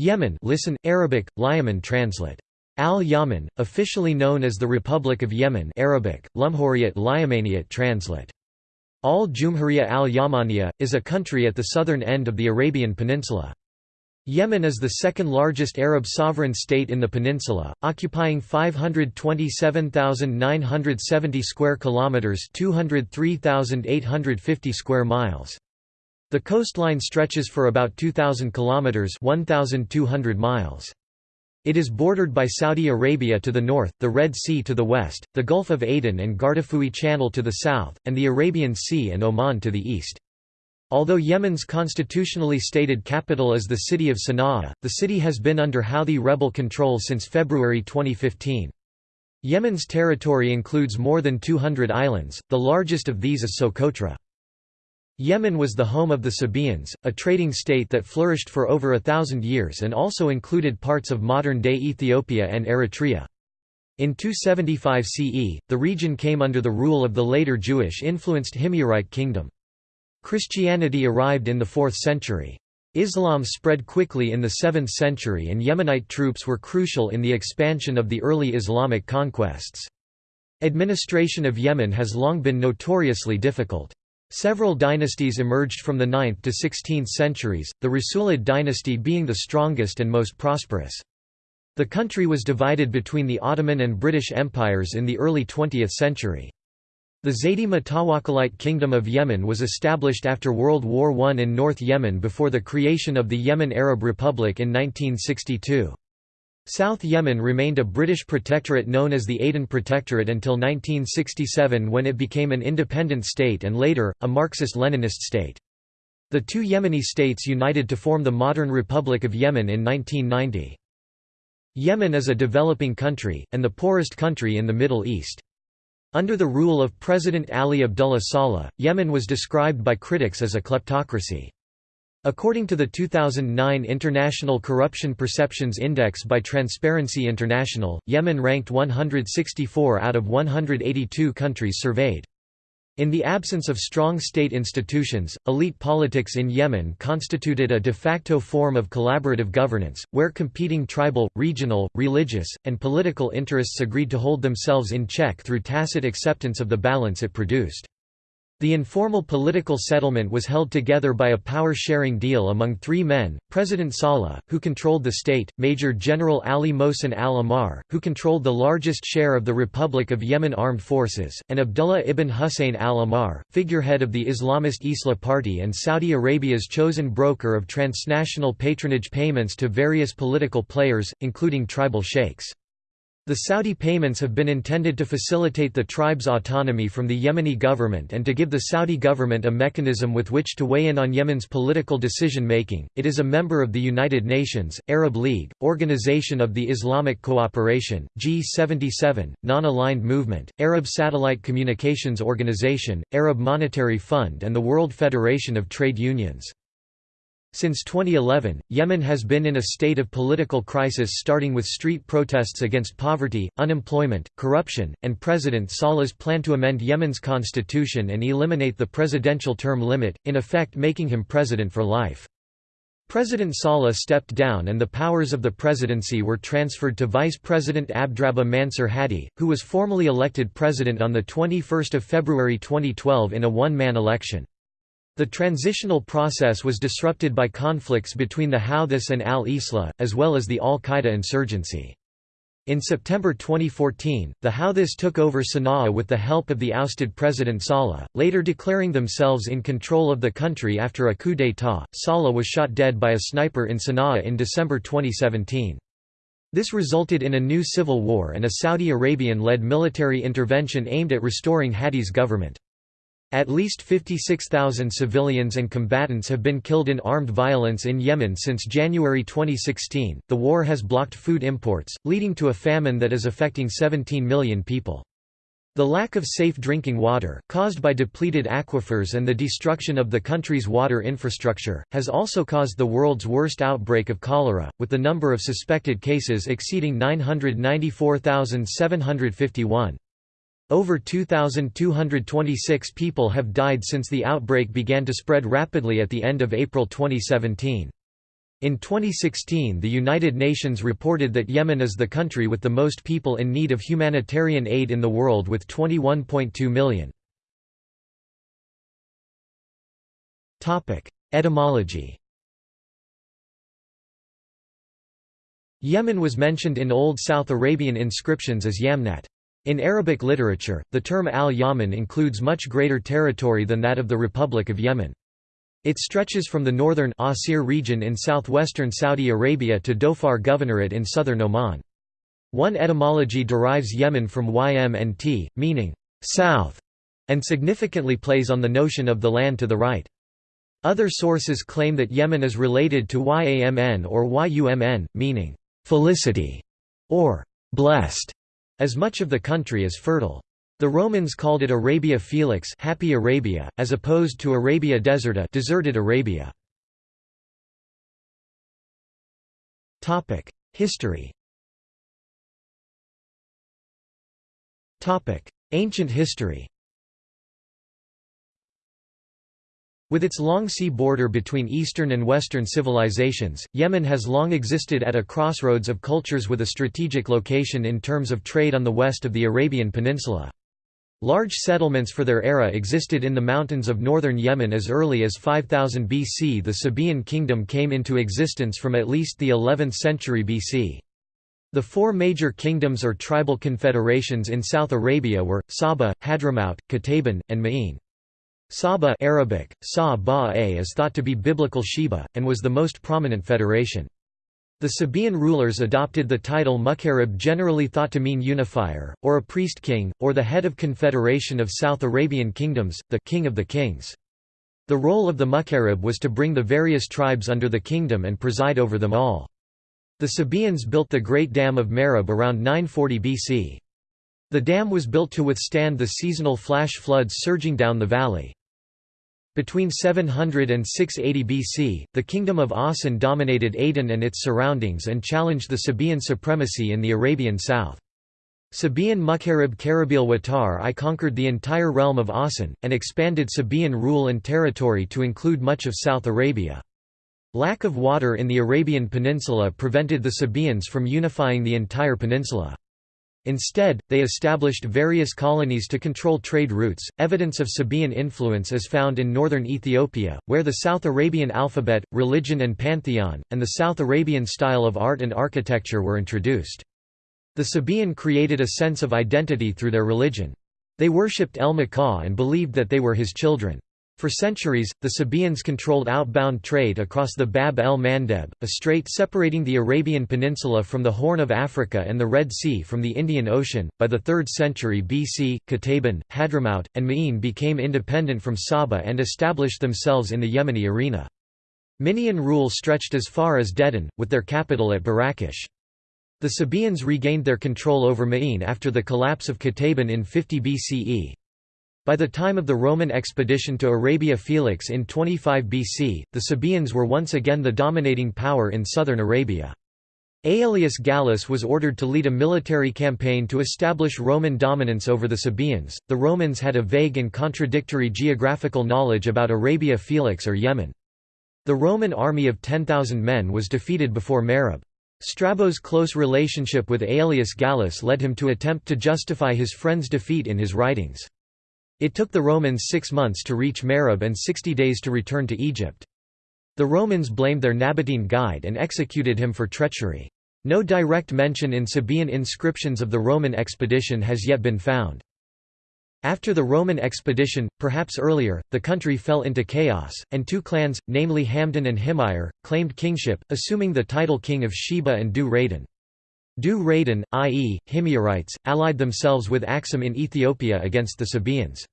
Yemen listen, Arabic, Liyaman translate. Al-Yaman, officially known as the Republic of Yemen Arabic, Lumhuriyat Liyamaniyat translate. Al-Jumhuriyya al-Yamaniya, is a country at the southern end of the Arabian Peninsula. Yemen is the second largest Arab sovereign state in the peninsula, occupying 527,970 square kilometers, 203,850 square miles. The coastline stretches for about 2000 kilometers, 1200 miles. It is bordered by Saudi Arabia to the north, the Red Sea to the west, the Gulf of Aden and Gardafui Channel to the south, and the Arabian Sea and Oman to the east. Although Yemen's constitutionally stated capital is the city of Sana'a, the city has been under Houthi rebel control since February 2015. Yemen's territory includes more than 200 islands, the largest of these is Socotra. Yemen was the home of the Sabaeans, a trading state that flourished for over a thousand years and also included parts of modern-day Ethiopia and Eritrea. In 275 CE, the region came under the rule of the later Jewish-influenced Himyarite kingdom. Christianity arrived in the 4th century. Islam spread quickly in the 7th century and Yemenite troops were crucial in the expansion of the early Islamic conquests. Administration of Yemen has long been notoriously difficult. Several dynasties emerged from the 9th to 16th centuries, the Rasulid dynasty being the strongest and most prosperous. The country was divided between the Ottoman and British empires in the early 20th century. The Zaydi Mutawakkalite Kingdom of Yemen was established after World War I in North Yemen before the creation of the Yemen Arab Republic in 1962. South Yemen remained a British protectorate known as the Aden Protectorate until 1967 when it became an independent state and later, a Marxist-Leninist state. The two Yemeni states united to form the modern Republic of Yemen in 1990. Yemen is a developing country, and the poorest country in the Middle East. Under the rule of President Ali Abdullah Saleh, Yemen was described by critics as a kleptocracy. According to the 2009 International Corruption Perceptions Index by Transparency International, Yemen ranked 164 out of 182 countries surveyed. In the absence of strong state institutions, elite politics in Yemen constituted a de facto form of collaborative governance, where competing tribal, regional, religious, and political interests agreed to hold themselves in check through tacit acceptance of the balance it produced. The informal political settlement was held together by a power-sharing deal among three men, President Saleh, who controlled the state, Major General Ali Mohsen al-Ahmar, who controlled the largest share of the Republic of Yemen armed forces, and Abdullah ibn Hussein al-Ahmar, figurehead of the Islamist Islah Party and Saudi Arabia's chosen broker of transnational patronage payments to various political players, including tribal sheikhs. The Saudi payments have been intended to facilitate the tribe's autonomy from the Yemeni government and to give the Saudi government a mechanism with which to weigh in on Yemen's political decision-making. It is a member of the United Nations, Arab League, Organization of the Islamic Cooperation, G77, Non-Aligned Movement, Arab Satellite Communications Organization, Arab Monetary Fund and the World Federation of Trade Unions. Since 2011, Yemen has been in a state of political crisis starting with street protests against poverty, unemployment, corruption, and President Saleh's plan to amend Yemen's constitution and eliminate the presidential term limit, in effect making him president for life. President Saleh stepped down and the powers of the presidency were transferred to Vice President Abdrabbuh Mansur Hadi, who was formally elected president on 21 February 2012 in a one-man election. The transitional process was disrupted by conflicts between the Houthis and al-Islah, as well as the al-Qaeda insurgency. In September 2014, the Houthis took over Sana'a with the help of the ousted President Saleh, later declaring themselves in control of the country after a coup d'état. Saleh was shot dead by a sniper in Sana'a in December 2017. This resulted in a new civil war and a Saudi Arabian-led military intervention aimed at restoring Hadi's government. At least 56,000 civilians and combatants have been killed in armed violence in Yemen since January 2016. The war has blocked food imports, leading to a famine that is affecting 17 million people. The lack of safe drinking water, caused by depleted aquifers and the destruction of the country's water infrastructure, has also caused the world's worst outbreak of cholera, with the number of suspected cases exceeding 994,751. Over 2,226 people have died since the outbreak began to spread rapidly at the end of April 2017. In 2016 the United Nations reported that Yemen is the country with the most people in need of humanitarian aid in the world with 21.2 million. Etymology Yemen was mentioned in Old South Arabian inscriptions as Yamnat. In Arabic literature, the term al-Yaman includes much greater territory than that of the Republic of Yemen. It stretches from the northern Asir region in southwestern Saudi Arabia to Dhofar Governorate in southern Oman. One etymology derives Yemen from ym meaning south, and significantly plays on the notion of the land to the right. Other sources claim that Yemen is related to Yamn or Yumn, meaning felicity or blessed, as much of the country is fertile. The Romans called it Arabia Felix happy Arabia, as opposed to Arabia Deserta deserted Arabia. History Ancient history With its long sea border between Eastern and Western civilizations, Yemen has long existed at a crossroads of cultures with a strategic location in terms of trade on the west of the Arabian Peninsula. Large settlements for their era existed in the mountains of northern Yemen as early as 5000 BC. The Sabaean kingdom came into existence from at least the 11th century BC. The four major kingdoms or tribal confederations in South Arabia were, Saba, Hadramaut, Kataban, and Ma'in. Saba Arabic, Sa is thought to be biblical Sheba, and was the most prominent federation. The Sabaean rulers adopted the title Mukarrab generally thought to mean unifier, or a priest-king, or the head of confederation of South Arabian kingdoms, the king of the kings. The role of the Mukarrab was to bring the various tribes under the kingdom and preside over them all. The Sabaeans built the Great Dam of Marib around 940 BC. The dam was built to withstand the seasonal flash floods surging down the valley. Between 700 and 680 BC, the kingdom of Awsan dominated Aden and its surroundings and challenged the Sabaean supremacy in the Arabian south. Sabaean Mukarrab Karib'il Watar I conquered the entire realm of Awsan, and expanded Sabaean rule and territory to include much of South Arabia. Lack of water in the Arabian Peninsula prevented the Sabaeans from unifying the entire peninsula. Instead, they established various colonies to control trade routes. Evidence of Sabaean influence is found in northern Ethiopia, where the South Arabian alphabet, religion and pantheon, and the South Arabian style of art and architecture were introduced. The Sabaean created a sense of identity through their religion. They worshipped El Makah and believed that they were his children. For centuries, the Sabaeans controlled outbound trade across the Bab el Mandeb, a strait separating the Arabian Peninsula from the Horn of Africa and the Red Sea from the Indian Ocean. By the 3rd century BC, Kataban, Hadramaut, and Ma'in became independent from Saba and established themselves in the Yemeni arena. Minaean rule stretched as far as Dedan, with their capital at Barakish. The Sabaeans regained their control over Ma'in after the collapse of Kataban in 50 BCE. By the time of the Roman expedition to Arabia Felix in 25 BC, the Sabaeans were once again the dominating power in southern Arabia. Aelius Gallus was ordered to lead a military campaign to establish Roman dominance over the Sabaeans. The Romans had a vague and contradictory geographical knowledge about Arabia Felix or Yemen. The Roman army of 10,000 men was defeated before Marib. Strabo's close relationship with Aelius Gallus led him to attempt to justify his friend's defeat in his writings. It took the Romans six months to reach Marib and sixty days to return to Egypt. The Romans blamed their Nabatean guide and executed him for treachery. No direct mention in Sabaean inscriptions of the Roman expedition has yet been found. After the Roman expedition, perhaps earlier, the country fell into chaos, and two clans, namely Hamdan and Himyar, claimed kingship, assuming the title king of Sheba and Dhu Raydan. Dhu Raydan, i.e., Himyarites, allied themselves with Axum in Ethiopia against the Sabaeans.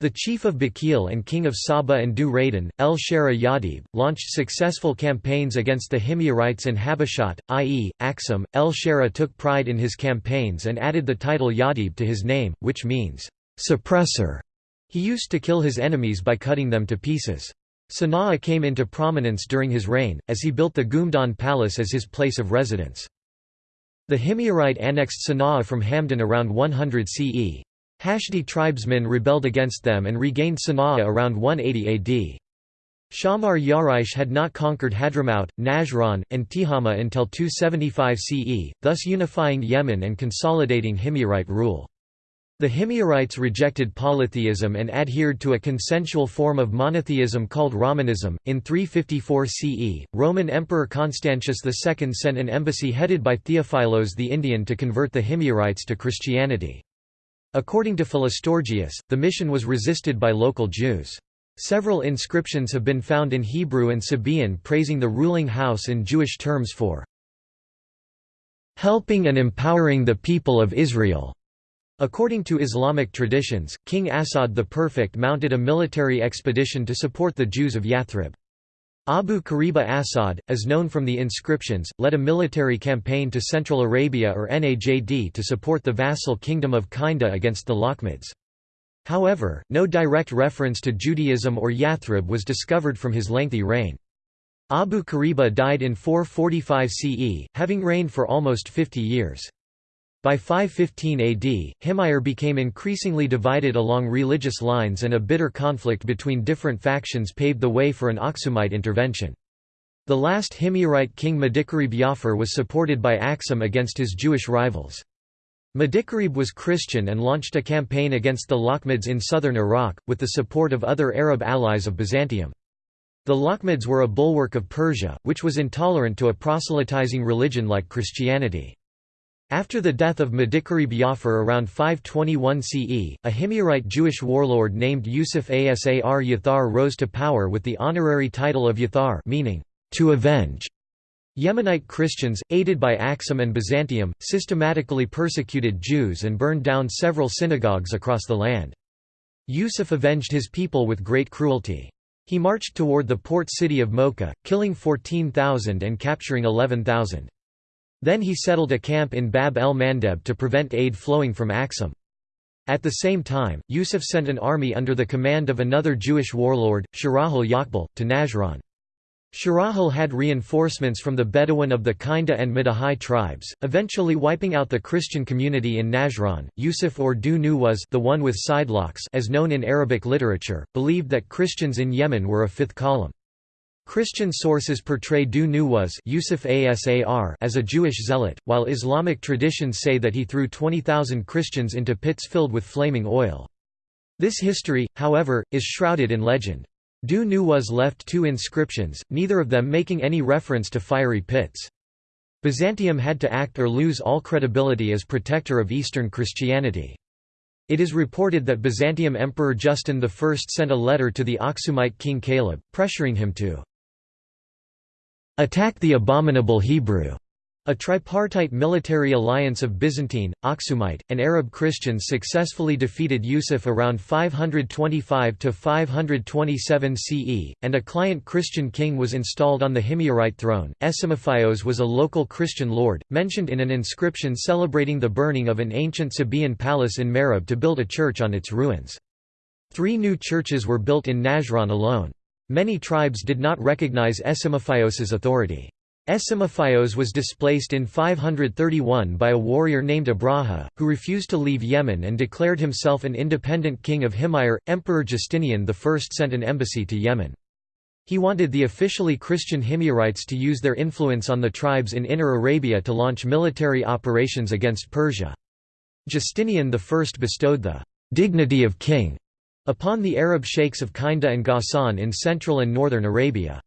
The chief of Bakil and king of Saba and Dhu Raydan, El Sharih Yahdhib, launched successful campaigns against the Himyarites and Habashat, i.e., Axum. El Sharih took pride in his campaigns and added the title Yahdhib to his name, which means, suppressor. He used to kill his enemies by cutting them to pieces. Sana'a came into prominence during his reign, as he built the Ghumdan Palace as his place of residence. The Himyarite annexed Sana'a from Hamdan around 100 CE. Hashdi tribesmen rebelled against them and regained Sana'a around 180 AD. Shammar Yaraish had not conquered Hadramaut, Najran, and Tihama until 275 CE, thus unifying Yemen and consolidating Himyarite rule. The Himyarites rejected polytheism and adhered to a consensual form of monotheism called Rahmanism. In 354 CE, Roman Emperor Constantius II sent an embassy headed by Theophilos the Indian to convert the Himyarites to Christianity. According to Philostorgius, the mission was resisted by local Jews. Several inscriptions have been found in Hebrew and Sabaean praising the ruling house in Jewish terms for helping and empowering the people of Israel. According to Islamic traditions, King Asad the Perfect mounted a military expedition to support the Jews of Yathrib. Abu Kariba Asad, as known from the inscriptions, led a military campaign to Central Arabia or Najd to support the vassal kingdom of Kinda against the Lakhmids. However, no direct reference to Judaism or Yathrib was discovered from his lengthy reign. Abu Kariba died in 445 CE, having reigned for almost 50 years. By 515 AD, Himyar became increasingly divided along religious lines and a bitter conflict between different factions paved the way for an Aksumite intervention. The last Himyarite king Madikarib Jafar was supported by Aksum against his Jewish rivals. Madikarib was Christian and launched a campaign against the Lakhmids in southern Iraq, with the support of other Arab allies of Byzantium. The Lakhmids were a bulwark of Persia, which was intolerant to a proselytizing religion like Christianity. After the death of Madikarib Jafar around 521 CE, a Himyarite Jewish warlord named Yusuf Asar Yathar rose to power with the honorary title of Yathar meaning, to avenge. Yemenite Christians, aided by Aksum and Byzantium, systematically persecuted Jews and burned down several synagogues across the land. Yusuf avenged his people with great cruelty. He marched toward the port city of Mocha, killing 14,000 and capturing 11,000. Then he settled a camp in Bab el-Mandeb to prevent aid flowing from Aksum. At the same time, Yusuf sent an army under the command of another Jewish warlord, Shirahal Yaqbal, to Najran. Shirahal had reinforcements from the Bedouin of the Kinda and Midahai tribes, eventually wiping out the Christian community in Najran. Yusuf or Dhu Nuwas the one with sidelocks as known in Arabic literature, believed that Christians in Yemen were a fifth column. Christian sources portray Dhu Nuwas Yusuf Asar as a Jewish zealot, while Islamic traditions say that he threw 20,000 Christians into pits filled with flaming oil. This history, however, is shrouded in legend. Dhu Nuwas left two inscriptions, neither of them making any reference to fiery pits. Byzantium had to act or lose all credibility as protector of Eastern Christianity. It is reported that Byzantium Emperor Justin I sent a letter to the Aksumite king Kaleb, pressuring him to Attack the abominable Hebrew. A tripartite military alliance of Byzantine, Aksumite, and Arab Christians successfully defeated Yusuf around 525–527 CE, and a client Christian king was installed on the Himyarite throne. Esimiphaios was a local Christian lord, mentioned in an inscription celebrating the burning of an ancient Sabaean palace in Marib to build a church on its ruins. Three new churches were built in Najran alone. Many tribes did not recognize Esimiphaios's authority. Esimiphaios was displaced in 531 by a warrior named Abraha, who refused to leave Yemen and declared himself an independent king of Himyar. Emperor Justinian I sent an embassy to Yemen. He wanted the officially Christian Himyarites to use their influence on the tribes in Inner Arabia to launch military operations against Persia. Justinian I bestowed the dignity of king upon the Arab sheikhs of Kinda and Ghassan in central and northern Arabia.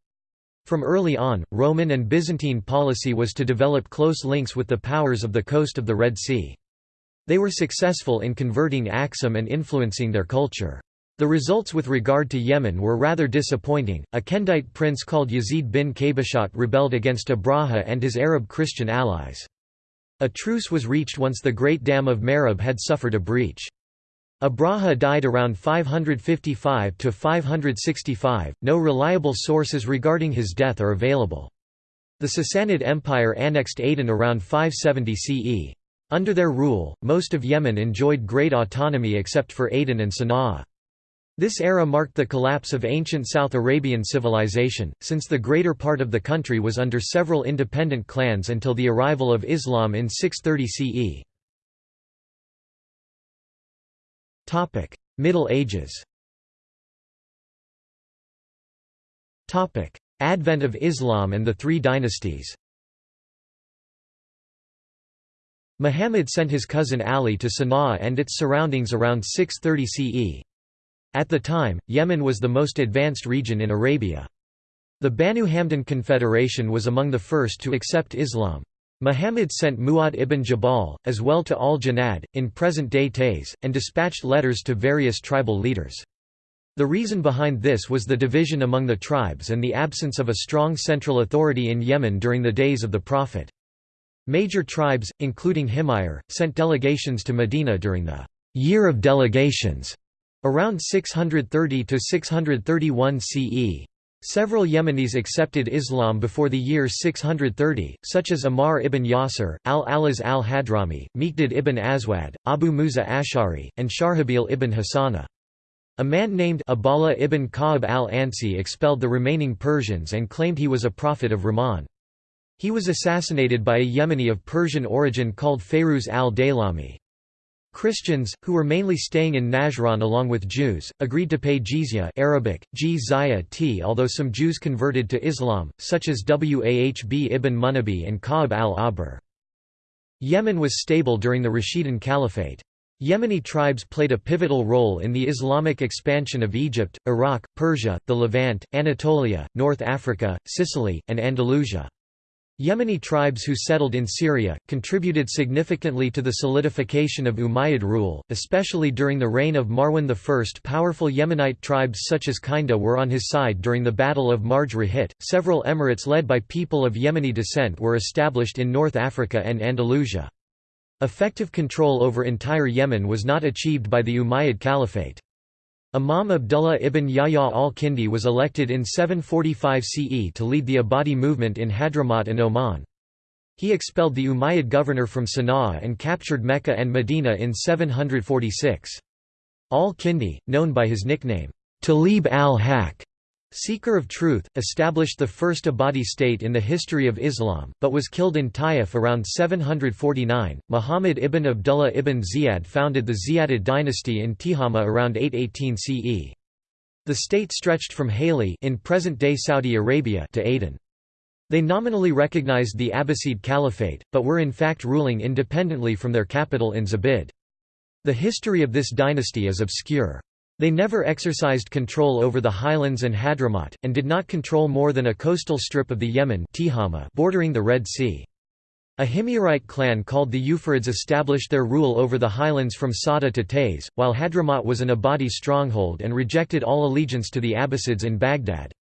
From early on, Roman and Byzantine policy was to develop close links with the powers of the coast of the Red Sea. They were successful in converting Aksum and influencing their culture. The results with regard to Yemen were rather disappointing. A Kindite prince called Yazid bin Qabashat rebelled against Abraha and his Arab Christian allies. A truce was reached once the Great Dam of Marib had suffered a breach. Abraha died around 555 to 565. No reliable sources regarding his death are available. The Sassanid Empire annexed Aden around 570 CE. Under their rule, most of Yemen enjoyed great autonomy except for Aden and Sana'a. This era marked the collapse of ancient South Arabian civilization, since the greater part of the country was under several independent clans until the arrival of Islam in 630 CE. Middle Ages Topic: Advent of Islam and the Three Dynasties Muhammad sent his cousin Ali to Sana'a and its surroundings around 630 CE. At the time, Yemen was the most advanced region in Arabia. The Banu Hamdan Confederation was among the first to accept Islam. Muhammad sent Mu'adh ibn Jabal, as well to al-Janad, in present-day Taiz, and dispatched letters to various tribal leaders. The reason behind this was the division among the tribes and the absence of a strong central authority in Yemen during the days of the Prophet. Major tribes, including Himyar, sent delegations to Medina during the «Year of Delegations» around 630–631 CE. Several Yemenis accepted Islam before the year 630, such as Ammar ibn Yasir, al-Alaz al-Hadrami, Miqdad ibn Aswad, Abu Musa Ash'ari, and Sharhabil ibn Hassana. A man named Abhala ibn Ka'ab al-Ansi expelled the remaining Persians and claimed he was a prophet of Rahman. He was assassinated by a Yemeni of Persian origin called Fayruz al-Daylami. Christians, who were mainly staying in Najran along with Jews, agreed to pay jizya Arabic, t although some Jews converted to Islam, such as Wahb ibn Munabbih and Ka'ab al-Ahbar. Yemen was stable during the Rashidun Caliphate. Yemeni tribes played a pivotal role in the Islamic expansion of Egypt, Iraq, Persia, the Levant, Anatolia, North Africa, Sicily, and Andalusia. Yemeni tribes who settled in Syria, contributed significantly to the solidification of Umayyad rule, especially during the reign of Marwan I. Powerful Yemenite tribes such as Kinda were on his side during the Battle of Marj Rahit. Several emirates led by people of Yemeni descent were established in North Africa and Andalusia. Effective control over entire Yemen was not achieved by the Umayyad Caliphate. Imam Abdullah ibn Yahya al-Kindi was elected in 745 CE to lead the Ibadi movement in Hadramaut and Oman. He expelled the Umayyad governor from Sana'a and captured Mecca and Medina in 746. Al-Kindi, known by his nickname, Talib al-Haq, Seeker of Truth, established the first Ibadi state in the history of Islam, but was killed in Taif around 749. Muhammad ibn Abdullah ibn Ziyad founded the Ziyadid dynasty in Tihama around 818 CE. The state stretched from Haly in present-day Saudi Arabia to Aden. They nominally recognized the Abbasid Caliphate, but were in fact ruling independently from their capital in Zabid. The history of this dynasty is obscure. They never exercised control over the highlands and Hadramaut, and did not control more than a coastal strip of the Yemen bordering the Red Sea. A Himyarite clan called the Yufirids established their rule over the highlands from Sada to Taiz, while Hadramaut was an Ibadi stronghold and rejected all allegiance to the Abbasids in Baghdad.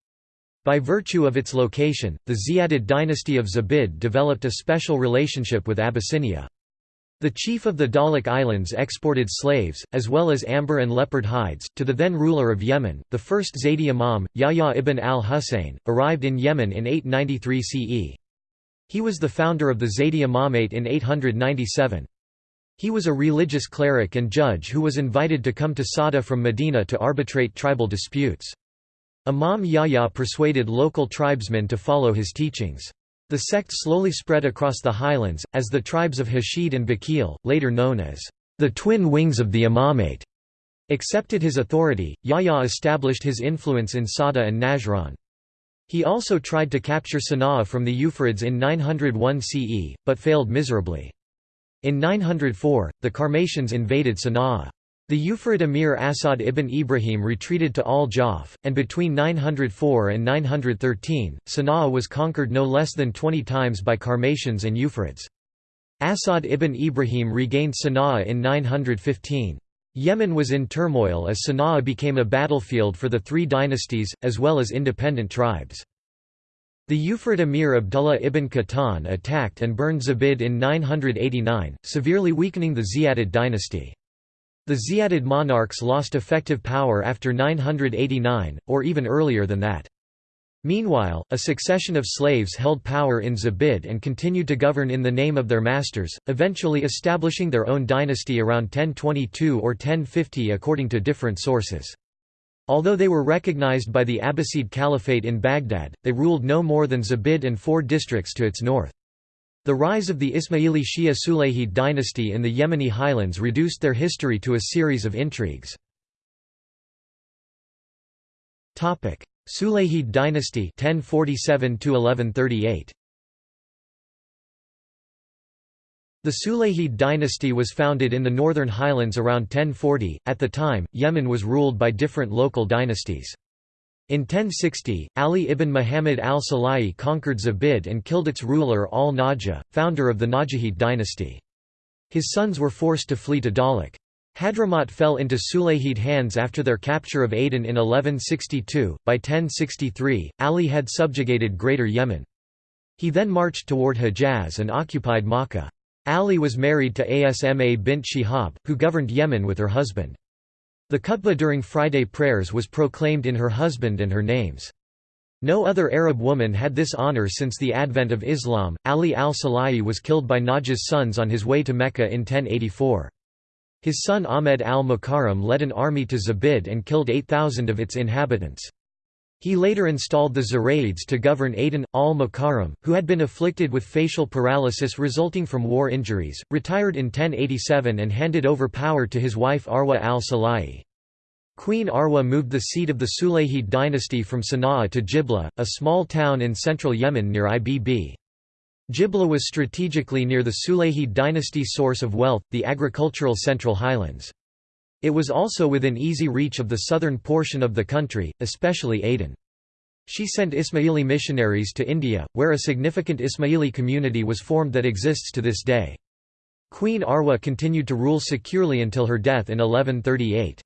By virtue of its location, the Ziyadid dynasty of Zabid developed a special relationship with Abyssinia. The chief of the Dahlak Islands exported slaves, as well as amber and leopard hides, to the then ruler of Yemen. The first Zaydi Imam, Yahya ibn al-Husayn, arrived in Yemen in 893 CE. He was the founder of the Zaydi Imamate in 897. He was a religious cleric and judge who was invited to come to Sada from Medina to arbitrate tribal disputes. Imam Yahya persuaded local tribesmen to follow his teachings. The sect slowly spread across the highlands, as the tribes of Hashid and Bakil, later known as the twin wings of the imamate, accepted his authority. Yahya established his influence in Sada and Najran. He also tried to capture Sana'a from the Yufirids in 901 CE, but failed miserably. In 904, the Karmatians invaded Sana'a. The Yufirid emir Asad ibn Ibrahim retreated to al-Jaf, and between 904 and 913, Sana'a was conquered no less than 20 times by Karmatians and Yufirids. Asad ibn Ibrahim regained Sana'a in 915. Yemen was in turmoil as Sana'a became a battlefield for the three dynasties, as well as independent tribes. The Yufirid emir Abdullah ibn Qahtan attacked and burned Zabid in 989, severely weakening the Ziyadid dynasty. The Ziyadid monarchs lost effective power after 989, or even earlier than that. Meanwhile, a succession of slaves held power in Zabid and continued to govern in the name of their masters, eventually establishing their own dynasty around 1022 or 1050 according to different sources. Although they were recognized by the Abbasid Caliphate in Baghdad, they ruled no more than Zabid and four districts to its north. The rise of the Ismaili Shia Sulayhid dynasty in the Yemeni highlands reduced their history to a series of intrigues. Sulayhid dynasty 1047 1138 The Sulayhid dynasty was founded in the northern highlands around 1040. At the time, Yemen was ruled by different local dynasties. In 1060, Ali ibn Muhammad al-Sulayhi conquered Zabid and killed its ruler al-Najah, founder of the Najahid dynasty. His sons were forced to flee to Dahlak. Hadramaut fell into Sulayhid hands after their capture of Aden in 1162. By 1063, Ali had subjugated Greater Yemen. He then marched toward Hejaz and occupied Makkah. Ali was married to Asma bint Shihab, who governed Yemen with her husband. The khutbah during Friday prayers was proclaimed in her husband and her names. No other Arab woman had this honor since the advent of Islam. Ali al-Sulayhi was killed by Najah's sons on his way to Mecca in 1084. His son Ahmed al-Mukarram led an army to Zabid and killed 8,000 of its inhabitants. He later installed the Zurayids to govern Aden. Al-Mukarram, who had been afflicted with facial paralysis resulting from war injuries, retired in 1087 and handed over power to his wife Arwa al-Sulayhi. Queen Arwa moved the seat of the Sulayhid dynasty from Sana'a to Jibla, a small town in central Yemen near Ibb. Jibla was strategically near the Sulayhid dynasty source of wealth, the agricultural Central Highlands. It was also within easy reach of the southern portion of the country, especially Aden. She sent Ismaili missionaries to India, where a significant Ismaili community was formed that exists to this day. Queen Arwa continued to rule securely until her death in 1138.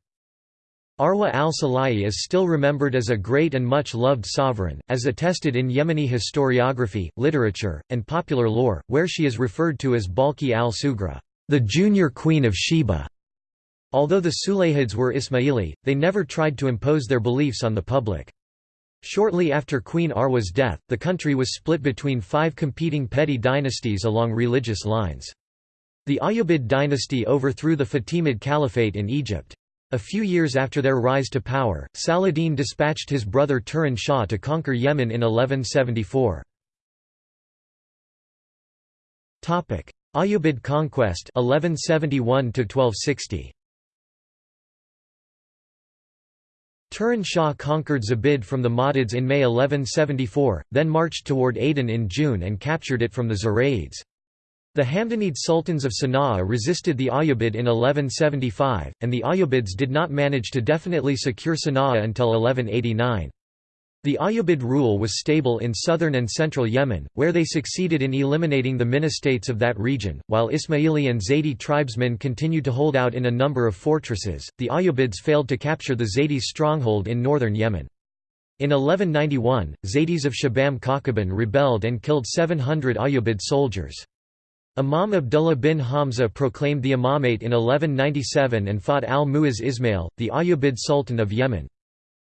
Arwa al-Sulayhi is still remembered as a great and much loved sovereign, as attested in Yemeni historiography, literature, and popular lore, where she is referred to as Balki al-Sugra, the junior queen of Sheba. Although the Sulayhids were Ismaili, they never tried to impose their beliefs on the public. Shortly after Queen Arwa's death, the country was split between five competing petty dynasties along religious lines. The Ayyubid dynasty overthrew the Fatimid Caliphate in Egypt. A few years after their rise to power, Saladin dispatched his brother Turan Shah to conquer Yemen in 1174. Ayyubid conquest 1171 1260. Turan Shah conquered Zabid from the Mahdids in May 1174, then marched toward Aden in June and captured it from the Zurayids. The Hamdanid sultans of Sana'a resisted the Ayyubid in 1175, and the Ayyubids did not manage to definitely secure Sana'a until 1189. The Ayyubid rule was stable in southern and central Yemen, where they succeeded in eliminating the ministates of that region, while Ismaili and Zaydi tribesmen continued to hold out in a number of fortresses. The Ayyubids failed to capture the Zaydis' stronghold in northern Yemen. In 1191, Zaydis of Shibam Kawkaban rebelled and killed 700 Ayyubid soldiers. Imam Abdullah bin Hamza proclaimed the imamate in 1197 and fought al-Mu'izz Ismail, the Ayyubid Sultan of Yemen.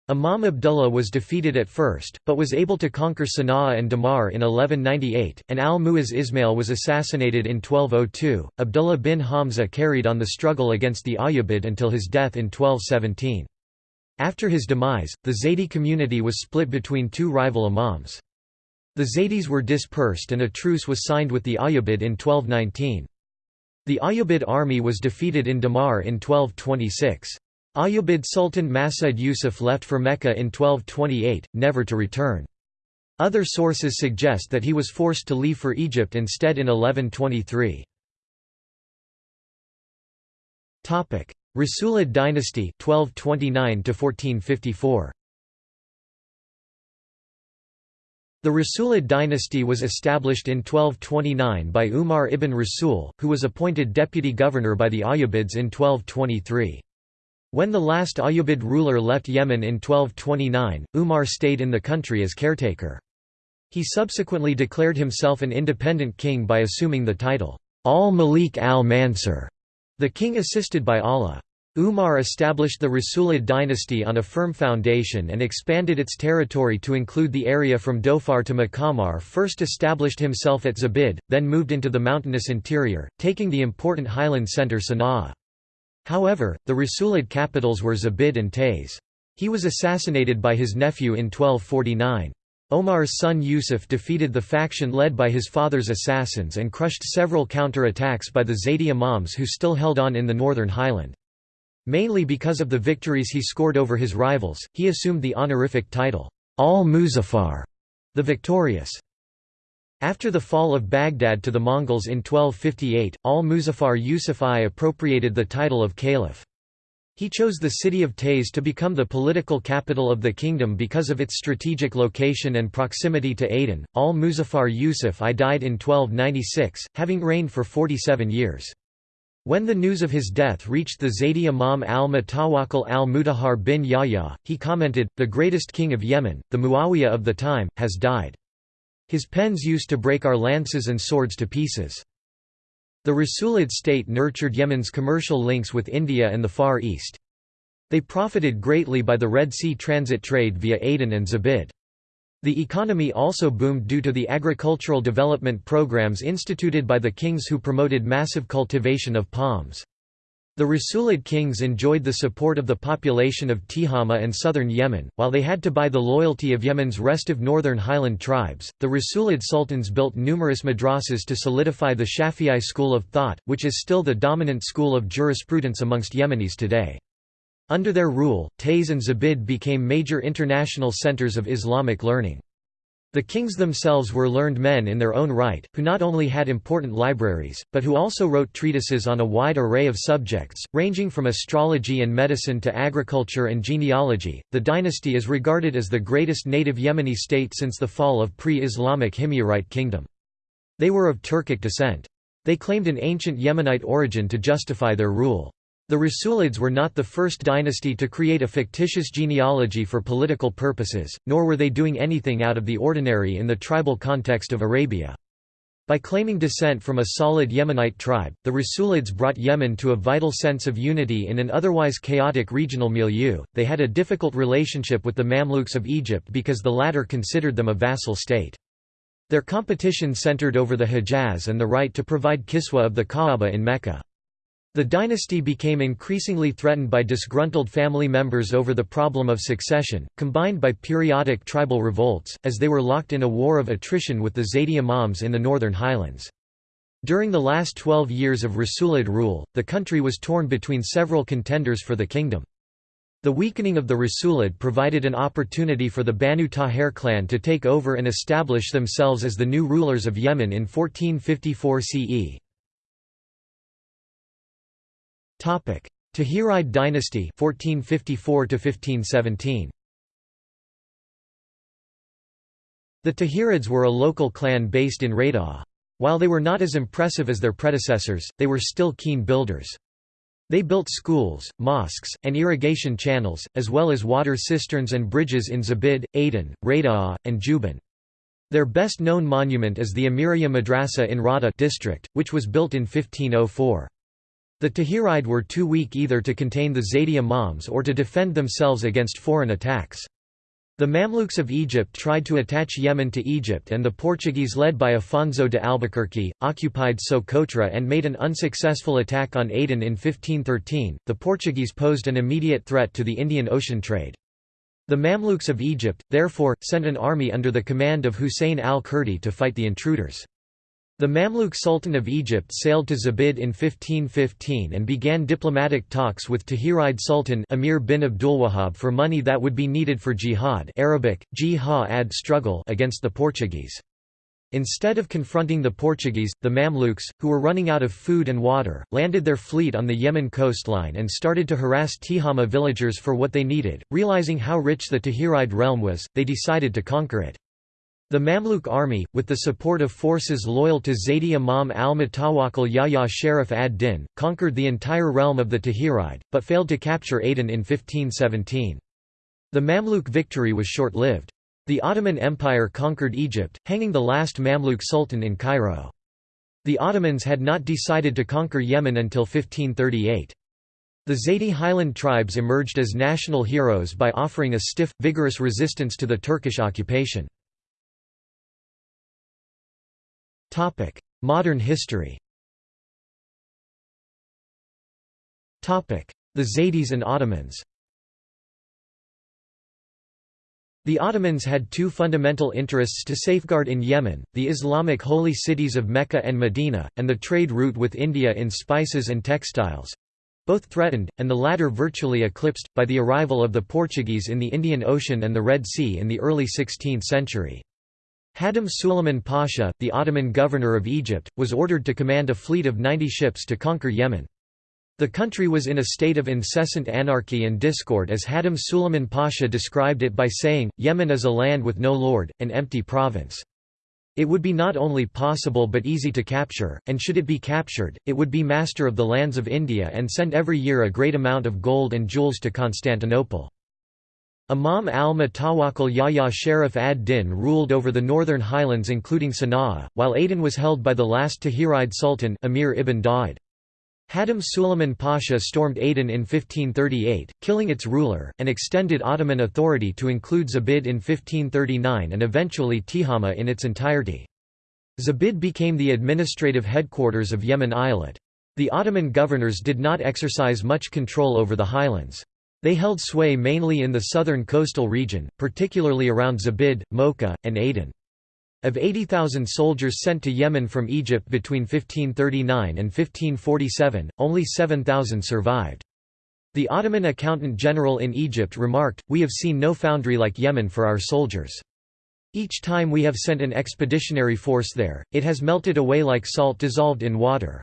Imam Abdullah was defeated at first, but was able to conquer Sana'a and Damar in 1198, and al-Mu'izz Ismail was assassinated in 1202. Abdullah bin Hamza carried on the struggle against the Ayyubid until his death in 1217. After his demise, the Zaydi community was split between two rival imams. The Zaydis were dispersed and a truce was signed with the Ayyubid in 1219. The Ayyubid army was defeated in Damar in 1226. Ayyubid Sultan Mas'ud Yusuf left for Mecca in 1228, never to return. Other sources suggest that he was forced to leave for Egypt instead in 1123. Rasulid dynasty 1229 1454. The Rasulid dynasty was established in 1229 by Umar ibn Rasul, who was appointed deputy governor by the Ayyubids in 1223. When the last Ayyubid ruler left Yemen in 1229, Umar stayed in the country as caretaker. He subsequently declared himself an independent king by assuming the title, al-Malik al-Mansur, the king assisted by Allah. Umar established the Rasulid dynasty on a firm foundation and expanded its territory to include the area from Dhofar to Mecca Umar first established himself at Zabid, then moved into the mountainous interior, taking the important highland centre Sana'a. However, the Rasulid capitals were Zabid and Taiz. He was assassinated by his nephew in 1249. Omar's son Yusuf defeated the faction led by his father's assassins and crushed several counter-attacks by the Zaydi imams who still held on in the northern highland. Mainly because of the victories he scored over his rivals, he assumed the honorific title, al-Muzaffar, the victorious. After the fall of Baghdad to the Mongols in 1258, al-Muzaffar Yusuf I appropriated the title of caliph. He chose the city of Taiz to become the political capital of the kingdom because of its strategic location and proximity to Aden. Al-Muzaffar Yusuf I died in 1296, having reigned for 47 years. When the news of his death reached the Zaydi Imam al-Mutawakkil al-Mutahhar bin Yahya, he commented, the greatest king of Yemen, the Muawiyah of the time, has died. His pens used to break our lances and swords to pieces. The Rasulid state nurtured Yemen's commercial links with India and the Far East. They profited greatly by the Red Sea transit trade via Aden and Zabid. The economy also boomed due to the agricultural development programs instituted by the kings who promoted massive cultivation of palms. The Rasulid kings enjoyed the support of the population of Tihama and southern Yemen, while they had to buy the loyalty of Yemen's restive northern highland tribes. The Rasulid sultans built numerous madrasas to solidify the Shafi'i school of thought, which is still the dominant school of jurisprudence amongst Yemenis today. Under their rule, Taiz and Zabid became major international centers of Islamic learning. The kings themselves were learned men in their own right, who not only had important libraries, but who also wrote treatises on a wide array of subjects, ranging from astrology and medicine to agriculture and genealogy. The dynasty is regarded as the greatest native Yemeni state since the fall of pre Islamic Himyarite kingdom. They were of Turkic descent. They claimed an ancient Yemenite origin to justify their rule. The Rasulids were not the first dynasty to create a fictitious genealogy for political purposes, nor were they doing anything out of the ordinary in the tribal context of Arabia. By claiming descent from a solid Yemenite tribe, the Rasulids brought Yemen to a vital sense of unity in an otherwise chaotic regional milieu. They had a difficult relationship with the Mamluks of Egypt because the latter considered them a vassal state. Their competition centered over the Hejaz and the right to provide kiswa of the Kaaba in Mecca. The dynasty became increasingly threatened by disgruntled family members over the problem of succession, combined by periodic tribal revolts, as they were locked in a war of attrition with the Zaydi Imams in the northern highlands. During the last twelve years of Rasulid rule, the country was torn between several contenders for the kingdom. The weakening of the Rasulid provided an opportunity for the Banu Tahir clan to take over and establish themselves as the new rulers of Yemen in 1454 CE. Topic: Tahiride dynasty 1454 to 1517. The Tahirids were a local clan based in Rada'a. While they were not as impressive as their predecessors, they were still keen builders. They built schools, mosques, and irrigation channels, as well as water cisterns and bridges in Zabid, Aden, Rada'a, and Juban. Their best known monument is the Amiriya Madrasa in Rada district, which was built in 1504. The Tahiride were too weak either to contain the Zaydi Imams or to defend themselves against foreign attacks. The Mamluks of Egypt tried to attach Yemen to Egypt and the Portuguese led by Afonso de Albuquerque, occupied Socotra and made an unsuccessful attack on Aden in 1513. The Portuguese posed an immediate threat to the Indian Ocean trade. The Mamluks of Egypt, therefore, sent an army under the command of Husayn al-Kurdi to fight the intruders. The Mamluk Sultan of Egypt sailed to Zabid in 1515 and began diplomatic talks with Tahiride Sultan Emir bin Abdulwahab for money that would be needed for jihad Arabic, jihad struggle against the Portuguese. Instead of confronting the Portuguese, the Mamluks, who were running out of food and water, landed their fleet on the Yemen coastline and started to harass Tihama villagers for what they needed. Realizing how rich the Tahiride realm was, they decided to conquer it. The Mamluk army, with the support of forces loyal to Zaydi Imam al-Mutawakkil Yahya Sharaf ad-Din, conquered the entire realm of the Tahiride, but failed to capture Aden in 1517. The Mamluk victory was short-lived. The Ottoman Empire conquered Egypt, hanging the last Mamluk sultan in Cairo. The Ottomans had not decided to conquer Yemen until 1538. The Zaydi highland tribes emerged as national heroes by offering a stiff, vigorous resistance to the Turkish occupation. Modern history The Zaydis and Ottomans The Ottomans had two fundamental interests to safeguard in Yemen, the Islamic holy cities of Mecca and Medina, and the trade route with India in spices and textiles. both threatened, and the latter virtually eclipsed, by the arrival of the Portuguese in the Indian Ocean and the Red Sea in the early 16th century. Hadim Suleiman Pasha, the Ottoman governor of Egypt, was ordered to command a fleet of 90 ships to conquer Yemen. The country was in a state of incessant anarchy and discord as Hadim Suleiman Pasha described it by saying, Yemen is a land with no lord, an empty province. It would be not only possible but easy to capture, and should it be captured, it would be master of the lands of India and send every year a great amount of gold and jewels to Constantinople. Imam al-Mutawakkil Yahya Sharif ad-Din ruled over the northern highlands including Sana'a, while Aden was held by the last Tahiride Sultan Amir ibn Daud. Hadim Suleiman Pasha stormed Aden in 1538, killing its ruler, and extended Ottoman authority to include Zabid in 1539 and eventually Tihama in its entirety. Zabid became the administrative headquarters of Yemen Eyalet. The Ottoman governors did not exercise much control over the highlands. They held sway mainly in the southern coastal region, particularly around Zabid, Mocha, and Aden. Of 80,000 soldiers sent to Yemen from Egypt between 1539 and 1547, only 7,000 survived. The Ottoman accountant general in Egypt remarked, We have seen no foundry like Yemen for our soldiers. Each time we have sent an expeditionary force there, it has melted away like salt dissolved in water.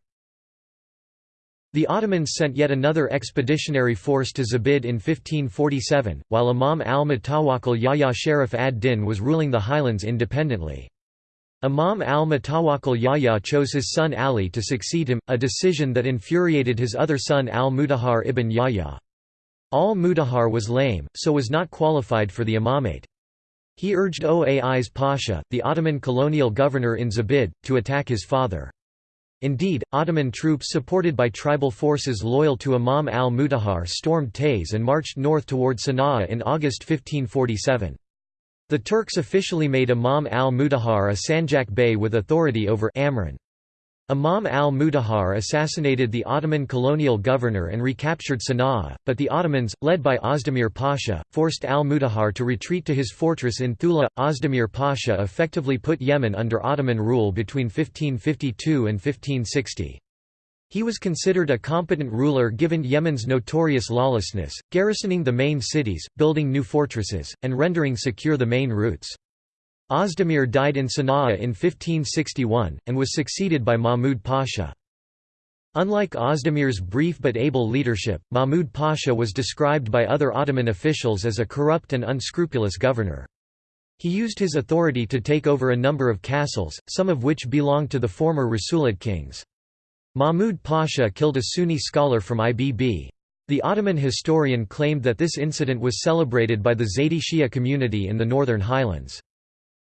The Ottomans sent yet another expeditionary force to Zabid in 1547, while Imam al-Mutawakkil Yahya Sharif ad-Din was ruling the highlands independently. Imam al-Mutawakkil Yahya chose his son Ali to succeed him, a decision that infuriated his other son al-Mudahar ibn Yahya. Al-Mudahar was lame, so was not qualified for the imamate. He urged Oais Pasha, the Ottoman colonial governor in Zabid, to attack his father. Indeed, Ottoman troops supported by tribal forces loyal to Imam al-Mudahar stormed Taiz and marched north toward Sana'a in August 1547. The Turks officially made Imam al-Mudahar a Sanjak Bey with authority over Amran. Imam al-Mudahar assassinated the Ottoman colonial governor and recaptured Sana'a, but the Ottomans, led by Ozdemir Pasha, forced al-Mudahar to retreat to his fortress in Thula. Ozdemir Pasha effectively put Yemen under Ottoman rule between 1552 and 1560. He was considered a competent ruler given Yemen's notorious lawlessness, garrisoning the main cities, building new fortresses, and rendering secure the main routes. Ozdemir died in Sana'a in 1561, and was succeeded by Mahmud Pasha. Unlike Ozdemir's brief but able leadership, Mahmud Pasha was described by other Ottoman officials as a corrupt and unscrupulous governor. He used his authority to take over a number of castles, some of which belonged to the former Rasulid kings. Mahmud Pasha killed a Sunni scholar from Ibb. The Ottoman historian claimed that this incident was celebrated by the Zaydi Shia community in the northern highlands.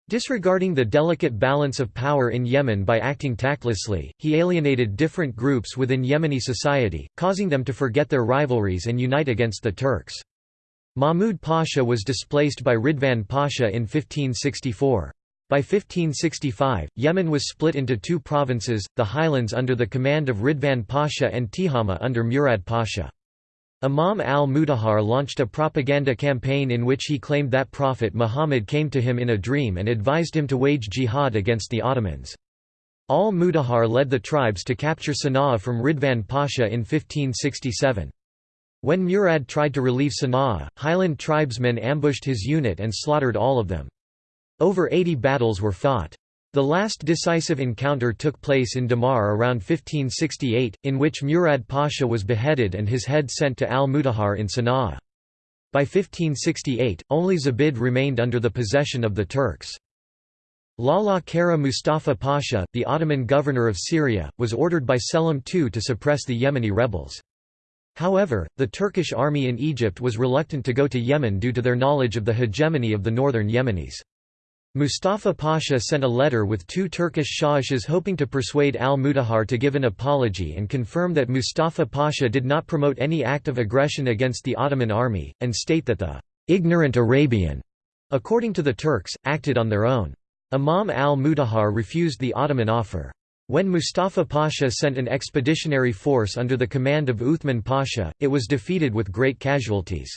Disregarding the delicate balance of power in Yemen by acting tactlessly, he alienated different groups within Yemeni society, causing them to forget their rivalries and unite against the Turks. Mahmud Pasha was displaced by Ridvan Pasha in 1564. By 1565, Yemen was split into two provinces, the highlands under the command of Ridvan Pasha and Tihama under Murad Pasha. Imam al-Mudahar launched a propaganda campaign in which he claimed that Prophet Muhammad came to him in a dream and advised him to wage jihad against the Ottomans. Al-Mudahar led the tribes to capture Sana'a from Ridvan Pasha in 1567. When Murad tried to relieve Sana'a, highland tribesmen ambushed his unit and slaughtered all of them. Over 80 battles were fought. The last decisive encounter took place in Damar around 1568, in which Murad Pasha was beheaded and his head sent to al-Mudahar in Sana'a. By 1568, only Zabid remained under the possession of the Turks. Lala Kara Mustafa Pasha, the Ottoman governor of Syria, was ordered by Selim II to suppress the Yemeni rebels. However, the Turkish army in Egypt was reluctant to go to Yemen due to their knowledge of the hegemony of the northern Yemenis. Mustafa Pasha sent a letter with two Turkish shahishas hoping to persuade al-Mudahar to give an apology and confirm that Mustafa Pasha did not promote any act of aggression against the Ottoman army, and state that the «ignorant Arabian», according to the Turks, acted on their own. Imam al-Mudahar refused the Ottoman offer. When Mustafa Pasha sent an expeditionary force under the command of Uthman Pasha, it was defeated with great casualties.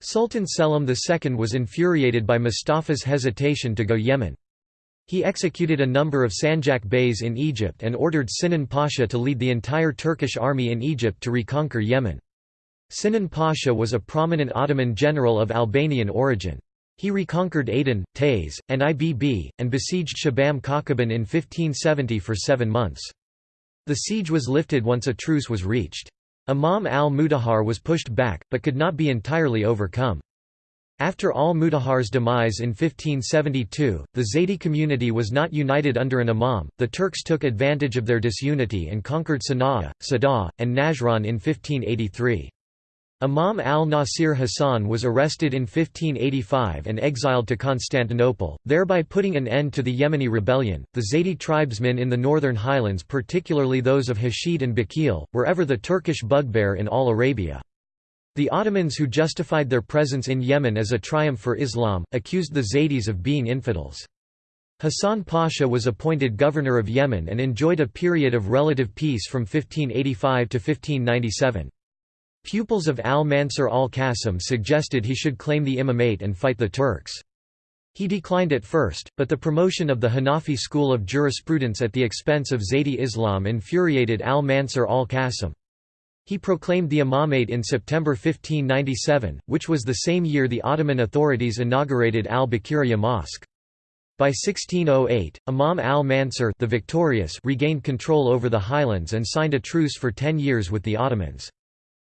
Sultan Selim II was infuriated by Mustafa's hesitation to go Yemen. He executed a number of Sanjak Beys in Egypt and ordered Sinan Pasha to lead the entire Turkish army in Egypt to reconquer Yemen. Sinan Pasha was a prominent Ottoman general of Albanian origin. He reconquered Aden, Taiz, and Ibb, and besieged Shibam Kawkaban in 1570 for seven months. The siege was lifted once a truce was reached. Imam al-Mudahar was pushed back, but could not be entirely overcome. After al-Mudahar's demise in 1572, the Zaydi community was not united under an imam, the Turks took advantage of their disunity and conquered Sana'a, Sada, and Najran in 1583. Imam al-Nasir Hassan was arrested in 1585 and exiled to Constantinople, thereby putting an end to the Yemeni rebellion. The Zaydi tribesmen in the northern highlands, particularly those of Hashid and Bakil, were ever the Turkish bugbear in all Arabia. The Ottomans who justified their presence in Yemen as a triumph for Islam, accused the Zaydis of being infidels. Hassan Pasha was appointed governor of Yemen and enjoyed a period of relative peace from 1585 to 1597. Pupils of al-Mansur al-Qasim suggested he should claim the imamate and fight the Turks. He declined at first, but the promotion of the Hanafi school of jurisprudence at the expense of Zaydi Islam infuriated al-Mansur al-Qasim. He proclaimed the imamate in September 1597, which was the same year the Ottoman authorities inaugurated al-Bakiriya Mosque. By 1608, Imam al-Mansur regained control over the highlands and signed a truce for ten years with the Ottomans.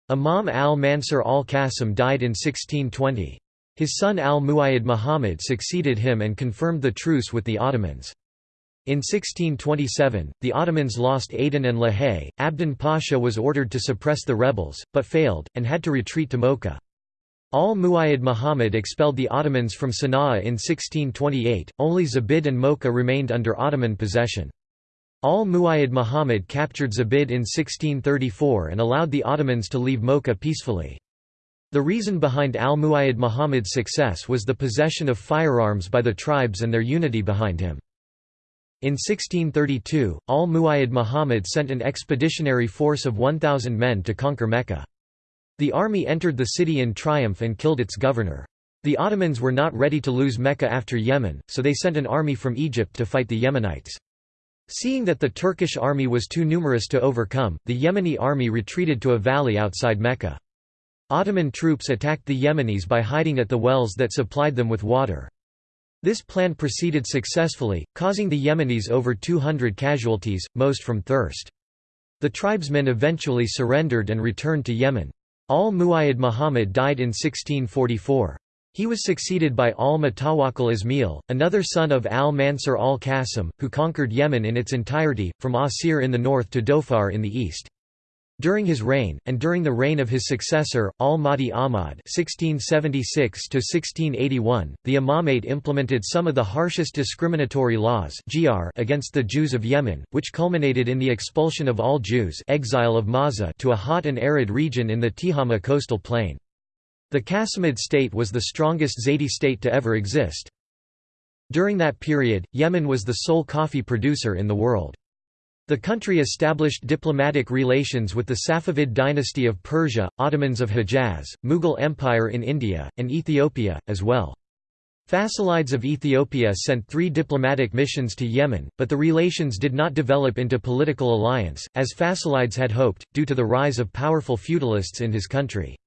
Imam al-Mansur al-Qasim died in 1620. His son al-Muayyid Muhammad succeeded him and confirmed the truce with the Ottomans. In 1627, the Ottomans lost Aden and Lahej. Abdin Pasha was ordered to suppress the rebels, but failed, and had to retreat to Mocha. Al-Muayyid Muhammad expelled the Ottomans from Sana'a in 1628, only Zabid and Mocha remained under Ottoman possession. Al-Muayyid Muhammad captured Zabid in 1634 and allowed the Ottomans to leave Mocha peacefully. The reason behind al-Muayyad Muhammad's success was the possession of firearms by the tribes and their unity behind him. In 1632, al-Muayyad Muhammad sent an expeditionary force of 1,000 men to conquer Mecca. The army entered the city in triumph and killed its governor. The Ottomans were not ready to lose Mecca after Yemen, so they sent an army from Egypt to fight the Yemenites. Seeing that the Turkish army was too numerous to overcome, the Yemeni army retreated to a valley outside Mecca. Ottoman troops attacked the Yemenis by hiding at the wells that supplied them with water. This plan proceeded successfully, causing the Yemenis over 200 casualties, most from thirst. The tribesmen eventually surrendered and returned to Yemen. Al-Muayyid Muhammad died in 1644. He was succeeded by al-Mutawakkil Ismail, another son of al-Mansur al-Qasim, who conquered Yemen in its entirety, from Asir in the north to Dhofar in the east. During his reign, and during the reign of his successor, al-Mahdi Ahmad (1676–1681), the imamate implemented some of the harshest discriminatory laws against the Jews of Yemen, which culminated in the expulsion of all Jews exile of Mawza to a hot and arid region in the Tihama coastal plain. The Qasimid state was the strongest Zaydi state to ever exist. During that period, Yemen was the sole coffee producer in the world. The country established diplomatic relations with the Safavid dynasty of Persia, Ottomans of Hejaz, Mughal Empire in India, and Ethiopia, as well. Fasilides of Ethiopia sent three diplomatic missions to Yemen, but the relations did not develop into political alliance, as Fasilides had hoped, due to the rise of powerful feudalists in his country.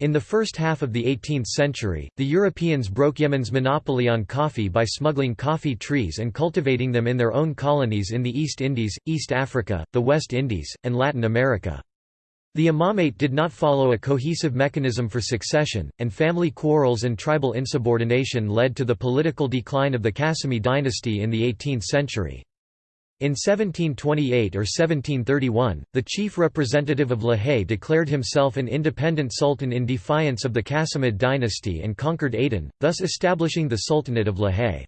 In the first half of the 18th century, the Europeans broke Yemen's monopoly on coffee by smuggling coffee trees and cultivating them in their own colonies in the East Indies, East Africa, the West Indies, and Latin America. The imamate did not follow a cohesive mechanism for succession, and family quarrels and tribal insubordination led to the political decline of the Qasimi dynasty in the 18th century. In 1728 or 1731, the chief representative of Lahej declared himself an independent sultan in defiance of the Qasimid dynasty and conquered Aden, thus establishing the Sultanate of Lahej.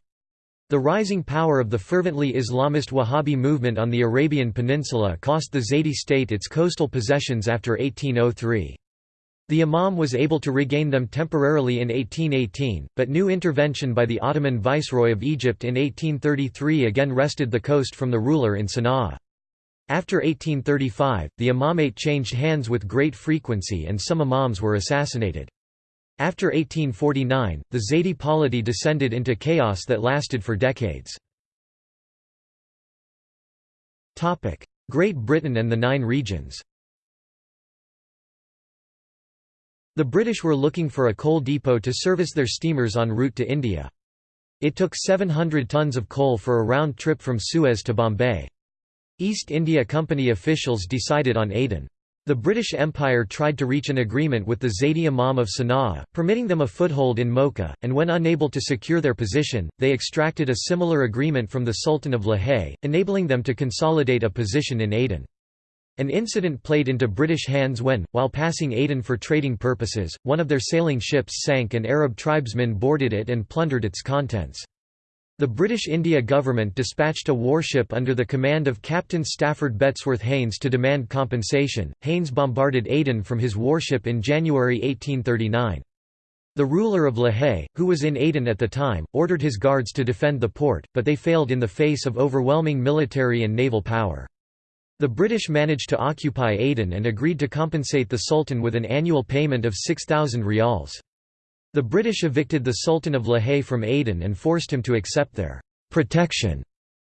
The rising power of the fervently Islamist Wahhabi movement on the Arabian Peninsula cost the Zaydi state its coastal possessions after 1803. The Imam was able to regain them temporarily in 1818, but new intervention by the Ottoman Viceroy of Egypt in 1833 again wrested the coast from the ruler in Sana'a. After 1835, the imamate changed hands with great frequency and some imams were assassinated. After 1849, the Zaydi polity descended into chaos that lasted for decades. Great Britain and the Nine Regions The British were looking for a coal depot to service their steamers en route to India. It took 700 tons of coal for a round trip from Suez to Bombay. East India Company officials decided on Aden. The British Empire tried to reach an agreement with the Zaidi Imam of Sana'a, permitting them a foothold in Mocha, and when unable to secure their position, they extracted a similar agreement from the Sultan of Lahej, enabling them to consolidate a position in Aden. An incident played into British hands when, while passing Aden for trading purposes, one of their sailing ships sank and Arab tribesmen boarded it and plundered its contents. The British India government dispatched a warship under the command of Captain Stafford Bettesworth Haines to demand compensation. Haines bombarded Aden from his warship in January 1839. The ruler of Lahej, who was in Aden at the time, ordered his guards to defend the port, but they failed in the face of overwhelming military and naval power. The British managed to occupy Aden and agreed to compensate the Sultan with an annual payment of 6,000 rials. The British evicted the Sultan of Lahej from Aden and forced him to accept their protection.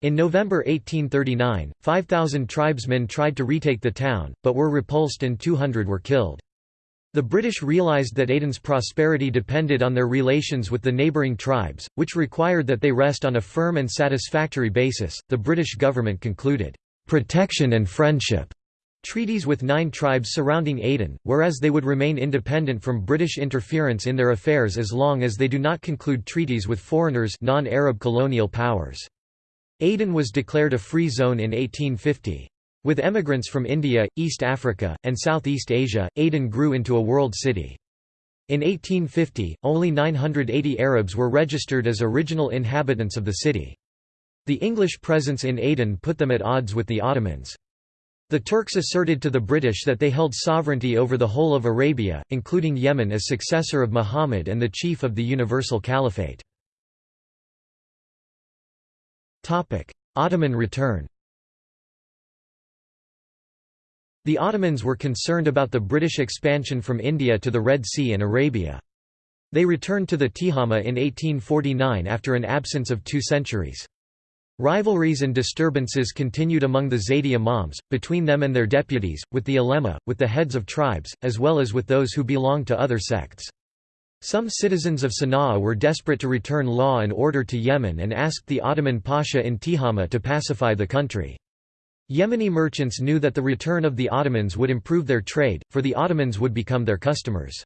In November 1839, 5,000 tribesmen tried to retake the town, but were repulsed and 200 were killed. The British realised that Aden's prosperity depended on their relations with the neighbouring tribes, which required that they rest on a firm and satisfactory basis. The British government concluded, protection and friendship treaties with nine tribes surrounding Aden, whereas they would remain independent from British interference in their affairs as long as they do not conclude treaties with foreigners non-Arab colonial powers. Aden was declared a free zone in 1850. With emigrants from India, East Africa, and Southeast Asia, Aden grew into a world city. In 1850, only 980 Arabs were registered as original inhabitants of the city. The English presence in Aden put them at odds with the Ottomans. The Turks asserted to the British that they held sovereignty over the whole of Arabia, including Yemen as successor of Muhammad and the chief of the Universal Caliphate. Ottoman return The Ottomans were concerned about the British expansion from India to the Red Sea and Arabia. They returned to the Tihama in 1849 after an absence of two centuries. Rivalries and disturbances continued among the Zaydi imams, between them and their deputies, with the ulema, with the heads of tribes, as well as with those who belonged to other sects. Some citizens of Sana'a were desperate to return law and order to Yemen and asked the Ottoman Pasha in Tihama to pacify the country. Yemeni merchants knew that the return of the Ottomans would improve their trade, for the Ottomans would become their customers.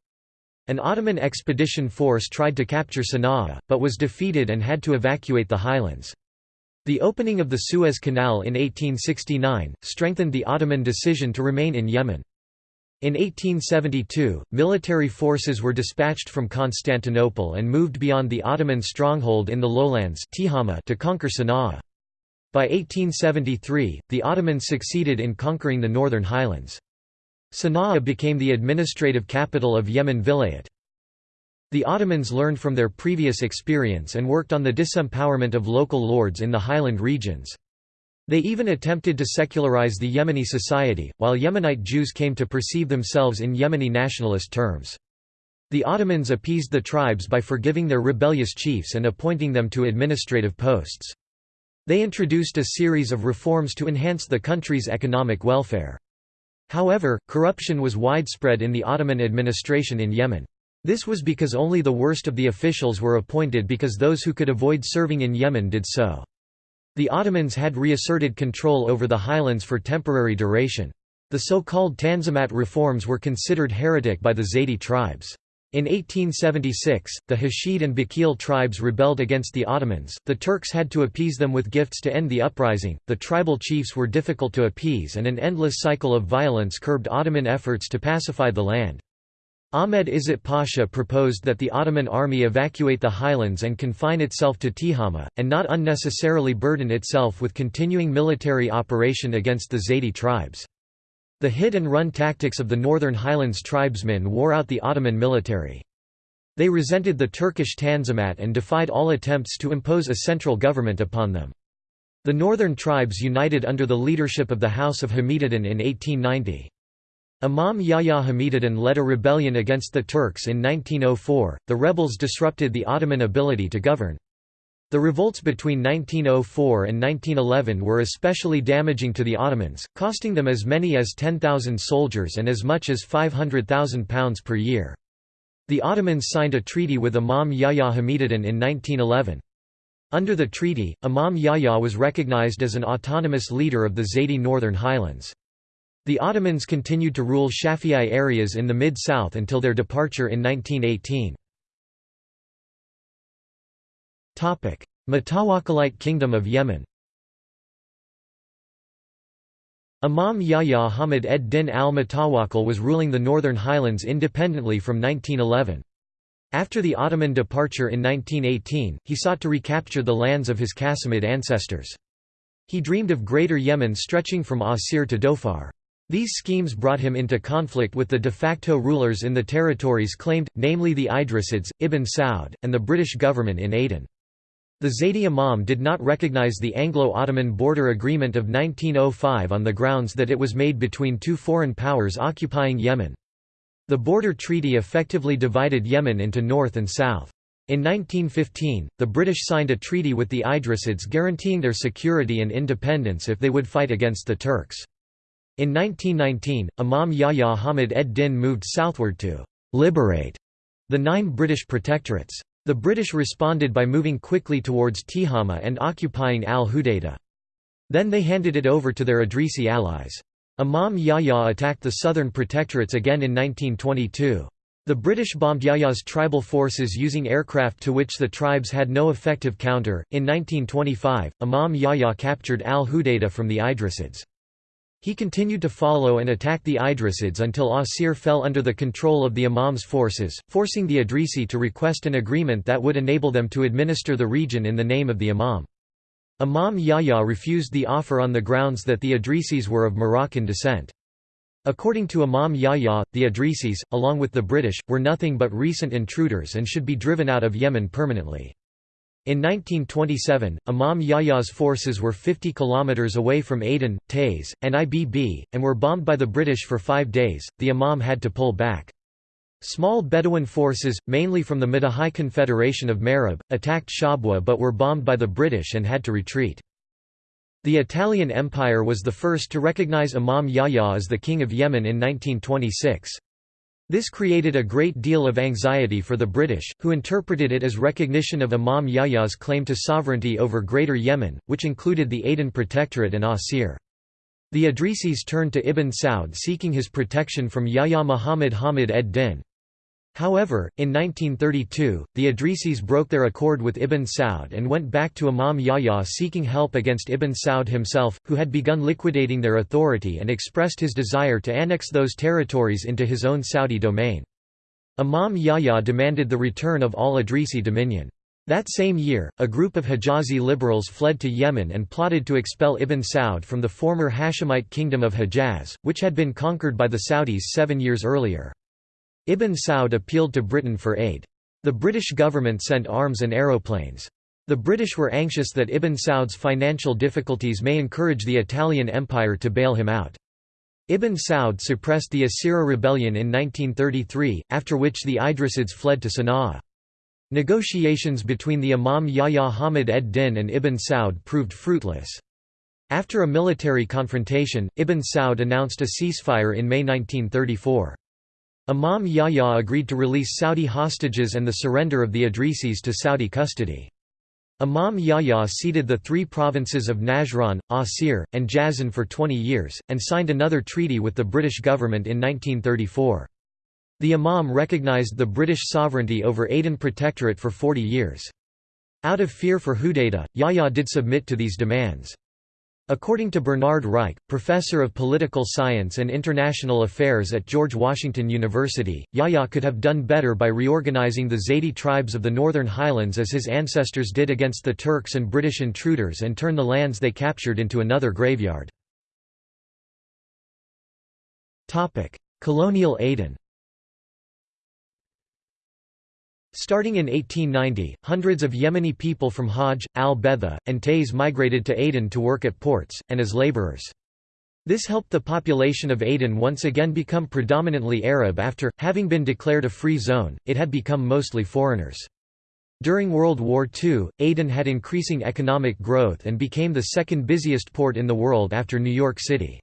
An Ottoman expedition force tried to capture Sana'a, but was defeated and had to evacuate the highlands. The opening of the Suez Canal in 1869, strengthened the Ottoman decision to remain in Yemen. In 1872, military forces were dispatched from Constantinople and moved beyond the Ottoman stronghold in the lowlands to conquer Sana'a. By 1873, the Ottomans succeeded in conquering the northern highlands. Sana'a became the administrative capital of Yemen Vilayet. The Ottomans learned from their previous experience and worked on the disempowerment of local lords in the highland regions. They even attempted to secularize the Yemeni society, while Yemenite Jews came to perceive themselves in Yemeni nationalist terms. The Ottomans appeased the tribes by forgiving their rebellious chiefs and appointing them to administrative posts. They introduced a series of reforms to enhance the country's economic welfare. However, corruption was widespread in the Ottoman administration in Yemen. This was because only the worst of the officials were appointed because those who could avoid serving in Yemen did so. The Ottomans had reasserted control over the highlands for temporary duration. The so-called Tanzimat reforms were considered heretic by the Zaydi tribes. In 1876, the Hashid and Bakil tribes rebelled against the Ottomans, the Turks had to appease them with gifts to end the uprising, the tribal chiefs were difficult to appease and an endless cycle of violence curbed Ottoman efforts to pacify the land. Ahmed Izzet Pasha proposed that the Ottoman army evacuate the highlands and confine itself to Tihama, and not unnecessarily burden itself with continuing military operation against the Zaidi tribes. The hit-and-run tactics of the northern highlands tribesmen wore out the Ottoman military. They resented the Turkish Tanzimat and defied all attempts to impose a central government upon them. The northern tribes united under the leadership of the House of Hamidaddin in 1890. Imam Yahya Hamidaddin led a rebellion against the Turks in 1904. The rebels disrupted the Ottoman ability to govern. The revolts between 1904 and 1911 were especially damaging to the Ottomans, costing them as many as 10,000 soldiers and as much as £500,000 per year. The Ottomans signed a treaty with Imam Yahya Hamiduddin in 1911. Under the treaty, Imam Yahya was recognized as an autonomous leader of the Zaydi Northern Highlands. The Ottomans continued to rule Shafi'i areas in the Mid-South until their departure in 1918. Mutawakkilite Kingdom of Yemen Imam Yahya Hamid ed-Din al-Mutawakkil was ruling the Northern Highlands independently from 1911. After the Ottoman departure in 1918, he sought to recapture the lands of his Qasimid ancestors. He dreamed of Greater Yemen stretching from Asir to Dhofar. These schemes brought him into conflict with the de facto rulers in the territories claimed, namely the Idrisids, Ibn Saud, and the British government in Aden. The Zaydi Imam did not recognize the Anglo-Ottoman border agreement of 1905 on the grounds that it was made between two foreign powers occupying Yemen. The border treaty effectively divided Yemen into north and south. In 1915, the British signed a treaty with the Idrisids guaranteeing their security and independence if they would fight against the Turks. In 1919, Imam Yahya Hamid ed-Din moved southward to «liberate» the nine British protectorates. The British responded by moving quickly towards Tihama and occupying al-Hudaydah. Then they handed it over to their Idrisi allies. Imam Yahya attacked the southern protectorates again in 1922. The British bombed Yahya's tribal forces using aircraft to which the tribes had no effective counter. In 1925, Imam Yahya captured al Hudaydah from the Idrisids. He continued to follow and attack the Idrisids until Asir fell under the control of the Imam's forces, forcing the Idrisi to request an agreement that would enable them to administer the region in the name of the Imam. Imam Yahya refused the offer on the grounds that the Idrisis were of Moroccan descent. According to Imam Yahya, the Idrisis, along with the British, were nothing but recent intruders and should be driven out of Yemen permanently. In 1927, Imam Yahya's forces were 50 kilometers away from Aden, Taiz, and Ibb, and were bombed by the British for five days. The Imam had to pull back. Small Bedouin forces, mainly from the Madh'hij Confederation of Marib, attacked Shabwa but were bombed by the British and had to retreat. The Italian Empire was the first to recognize Imam Yahya as the King of Yemen in 1926. This created a great deal of anxiety for the British, who interpreted it as recognition of Imam Yahya's claim to sovereignty over Greater Yemen, which included the Aden Protectorate and Asir. The Idrisis turned to Ibn Saud seeking his protection from Yahya Muhammad Hamid ed-Din. However, in 1932, the Idrisis broke their accord with Ibn Saud and went back to Imam Yahya seeking help against Ibn Saud himself, who had begun liquidating their authority and expressed his desire to annex those territories into his own Saudi domain. Imam Yahya demanded the return of all Idrisi dominion. That same year, a group of Hijazi liberals fled to Yemen and plotted to expel Ibn Saud from the former Hashemite kingdom of Hejaz, which had been conquered by the Saudis seven years earlier. Ibn Saud appealed to Britain for aid. The British government sent arms and aeroplanes. The British were anxious that Ibn Saud's financial difficulties may encourage the Italian Empire to bail him out. Ibn Saud suppressed the Asira rebellion in 1933, after which the Idrisids fled to Sana'a. Negotiations between the Imam Yahya Hamid ed-Din and Ibn Saud proved fruitless. After a military confrontation, Ibn Saud announced a ceasefire in May 1934. Imam Yahya agreed to release Saudi hostages and the surrender of the Idrisis to Saudi custody. Imam Yahya ceded the three provinces of Najran, Asir, and Jazan for 20 years, and signed another treaty with the British government in 1934. The Imam recognized the British sovereignty over Aden Protectorate for 40 years. Out of fear for Hudaydah, Yahya did submit to these demands. According to Bernard Reich, professor of political science and international affairs at George Washington University, Yahya could have done better by reorganizing the Zaidi tribes of the Northern Highlands as his ancestors did against the Turks and British intruders and turn the lands they captured into another graveyard. Colonial Aden Starting in 1890, hundreds of Yemeni people from Hajj, al-Betha, and Taiz migrated to Aden to work at ports, and as laborers. This helped the population of Aden once again become predominantly Arab after, having been declared a free zone, it had become mostly foreigners. During World War II, Aden had increasing economic growth and became the second busiest port in the world after New York City.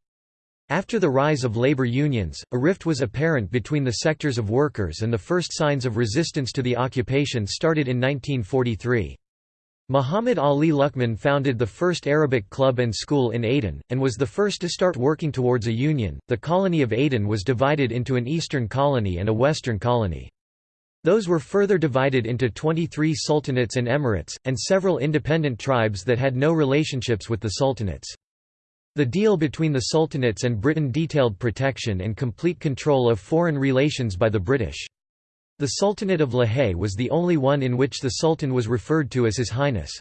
After the rise of labor unions, a rift was apparent between the sectors of workers and the first signs of resistance to the occupation started in 1943. Muhammad Ali Luqman founded the first Arabic club and school in Aden, and was the first to start working towards a union. The colony of Aden was divided into an eastern colony and a western colony. Those were further divided into 23 sultanates and emirates, and several independent tribes that had no relationships with the sultanates. The deal between the sultanates and Britain detailed protection and complete control of foreign relations by the British. The Sultanate of Lahej was the only one in which the Sultan was referred to as His Highness.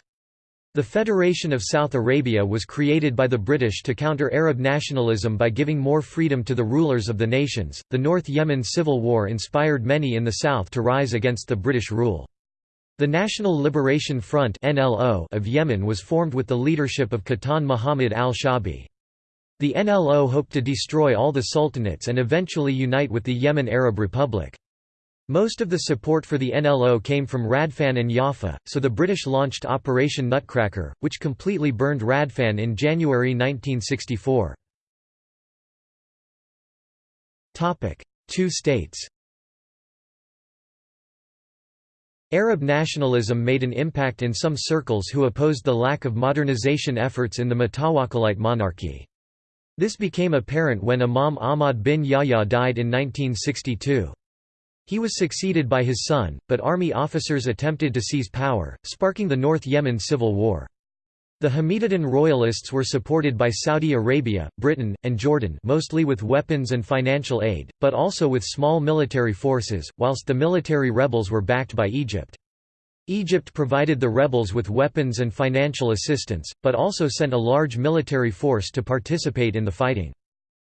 The Federation of South Arabia was created by the British to counter Arab nationalism by giving more freedom to the rulers of the nations. The North Yemen Civil War inspired many in the south to rise against the British rule. The National Liberation Front of Yemen was formed with the leadership of Qahtan Muhammad al-Shabi. The NLO hoped to destroy all the sultanates and eventually unite with the Yemen Arab Republic. Most of the support for the NLO came from Radfan and Jaffa, so the British launched Operation Nutcracker, which completely burned Radfan in January 1964. Two states Arab nationalism made an impact in some circles who opposed the lack of modernization efforts in the Mutawakkilite monarchy. This became apparent when Imam Ahmad bin Yahya died in 1962. He was succeeded by his son, but army officers attempted to seize power, sparking the North Yemen civil war. The Hamidaddin royalists were supported by Saudi Arabia, Britain, and Jordan mostly with weapons and financial aid, but also with small military forces, whilst the military rebels were backed by Egypt. Egypt provided the rebels with weapons and financial assistance, but also sent a large military force to participate in the fighting.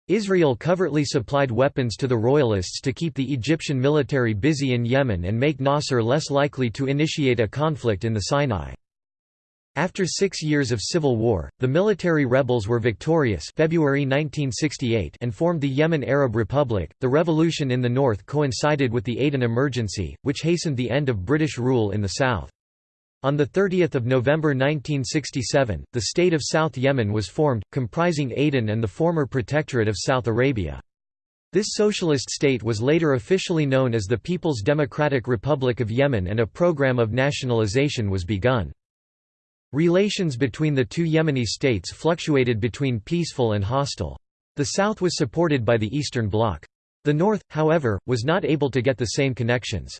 Israel covertly supplied weapons to the royalists to keep the Egyptian military busy in Yemen and make Nasser less likely to initiate a conflict in the Sinai. After six years of civil war, the military rebels were victorious February 1968 and formed the Yemen Arab Republic. The revolution in the north coincided with the Aden Emergency, which hastened the end of British rule in the south. On 30 November 1967, the state of South Yemen was formed, comprising Aden and the former Protectorate of South Arabia. This socialist state was later officially known as the People's Democratic Republic of Yemen and a program of nationalization was begun. Relations between the two Yemeni states fluctuated between peaceful and hostile. The south was supported by the Eastern Bloc. The north, however, was not able to get the same connections.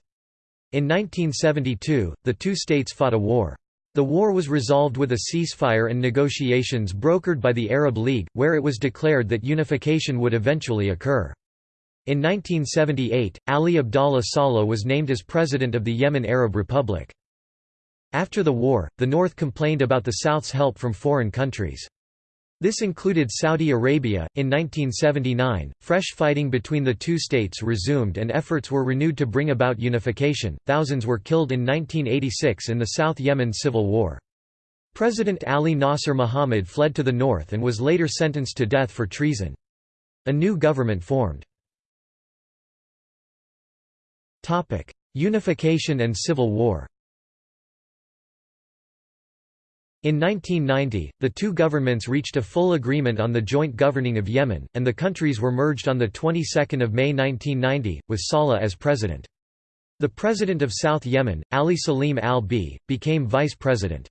In 1972, the two states fought a war. The war was resolved with a ceasefire and negotiations brokered by the Arab League, where it was declared that unification would eventually occur. In 1978, Ali Abdallah Saleh was named as president of the Yemen Arab Republic. After the war, the North complained about the South's help from foreign countries. This included Saudi Arabia. In 1979, fresh fighting between the two states resumed and efforts were renewed to bring about unification. Thousands were killed in 1986 in the South Yemen civil war. President Ali Nasser Muhammad fled to the north and was later sentenced to death for treason. A new government formed. Unification and civil war In 1990, the two governments reached a full agreement on the joint governing of Yemen, and the countries were merged on the 22nd of May 1990, with Saleh as president. The president of South Yemen, Ali Salim al-Beidh, became vice president.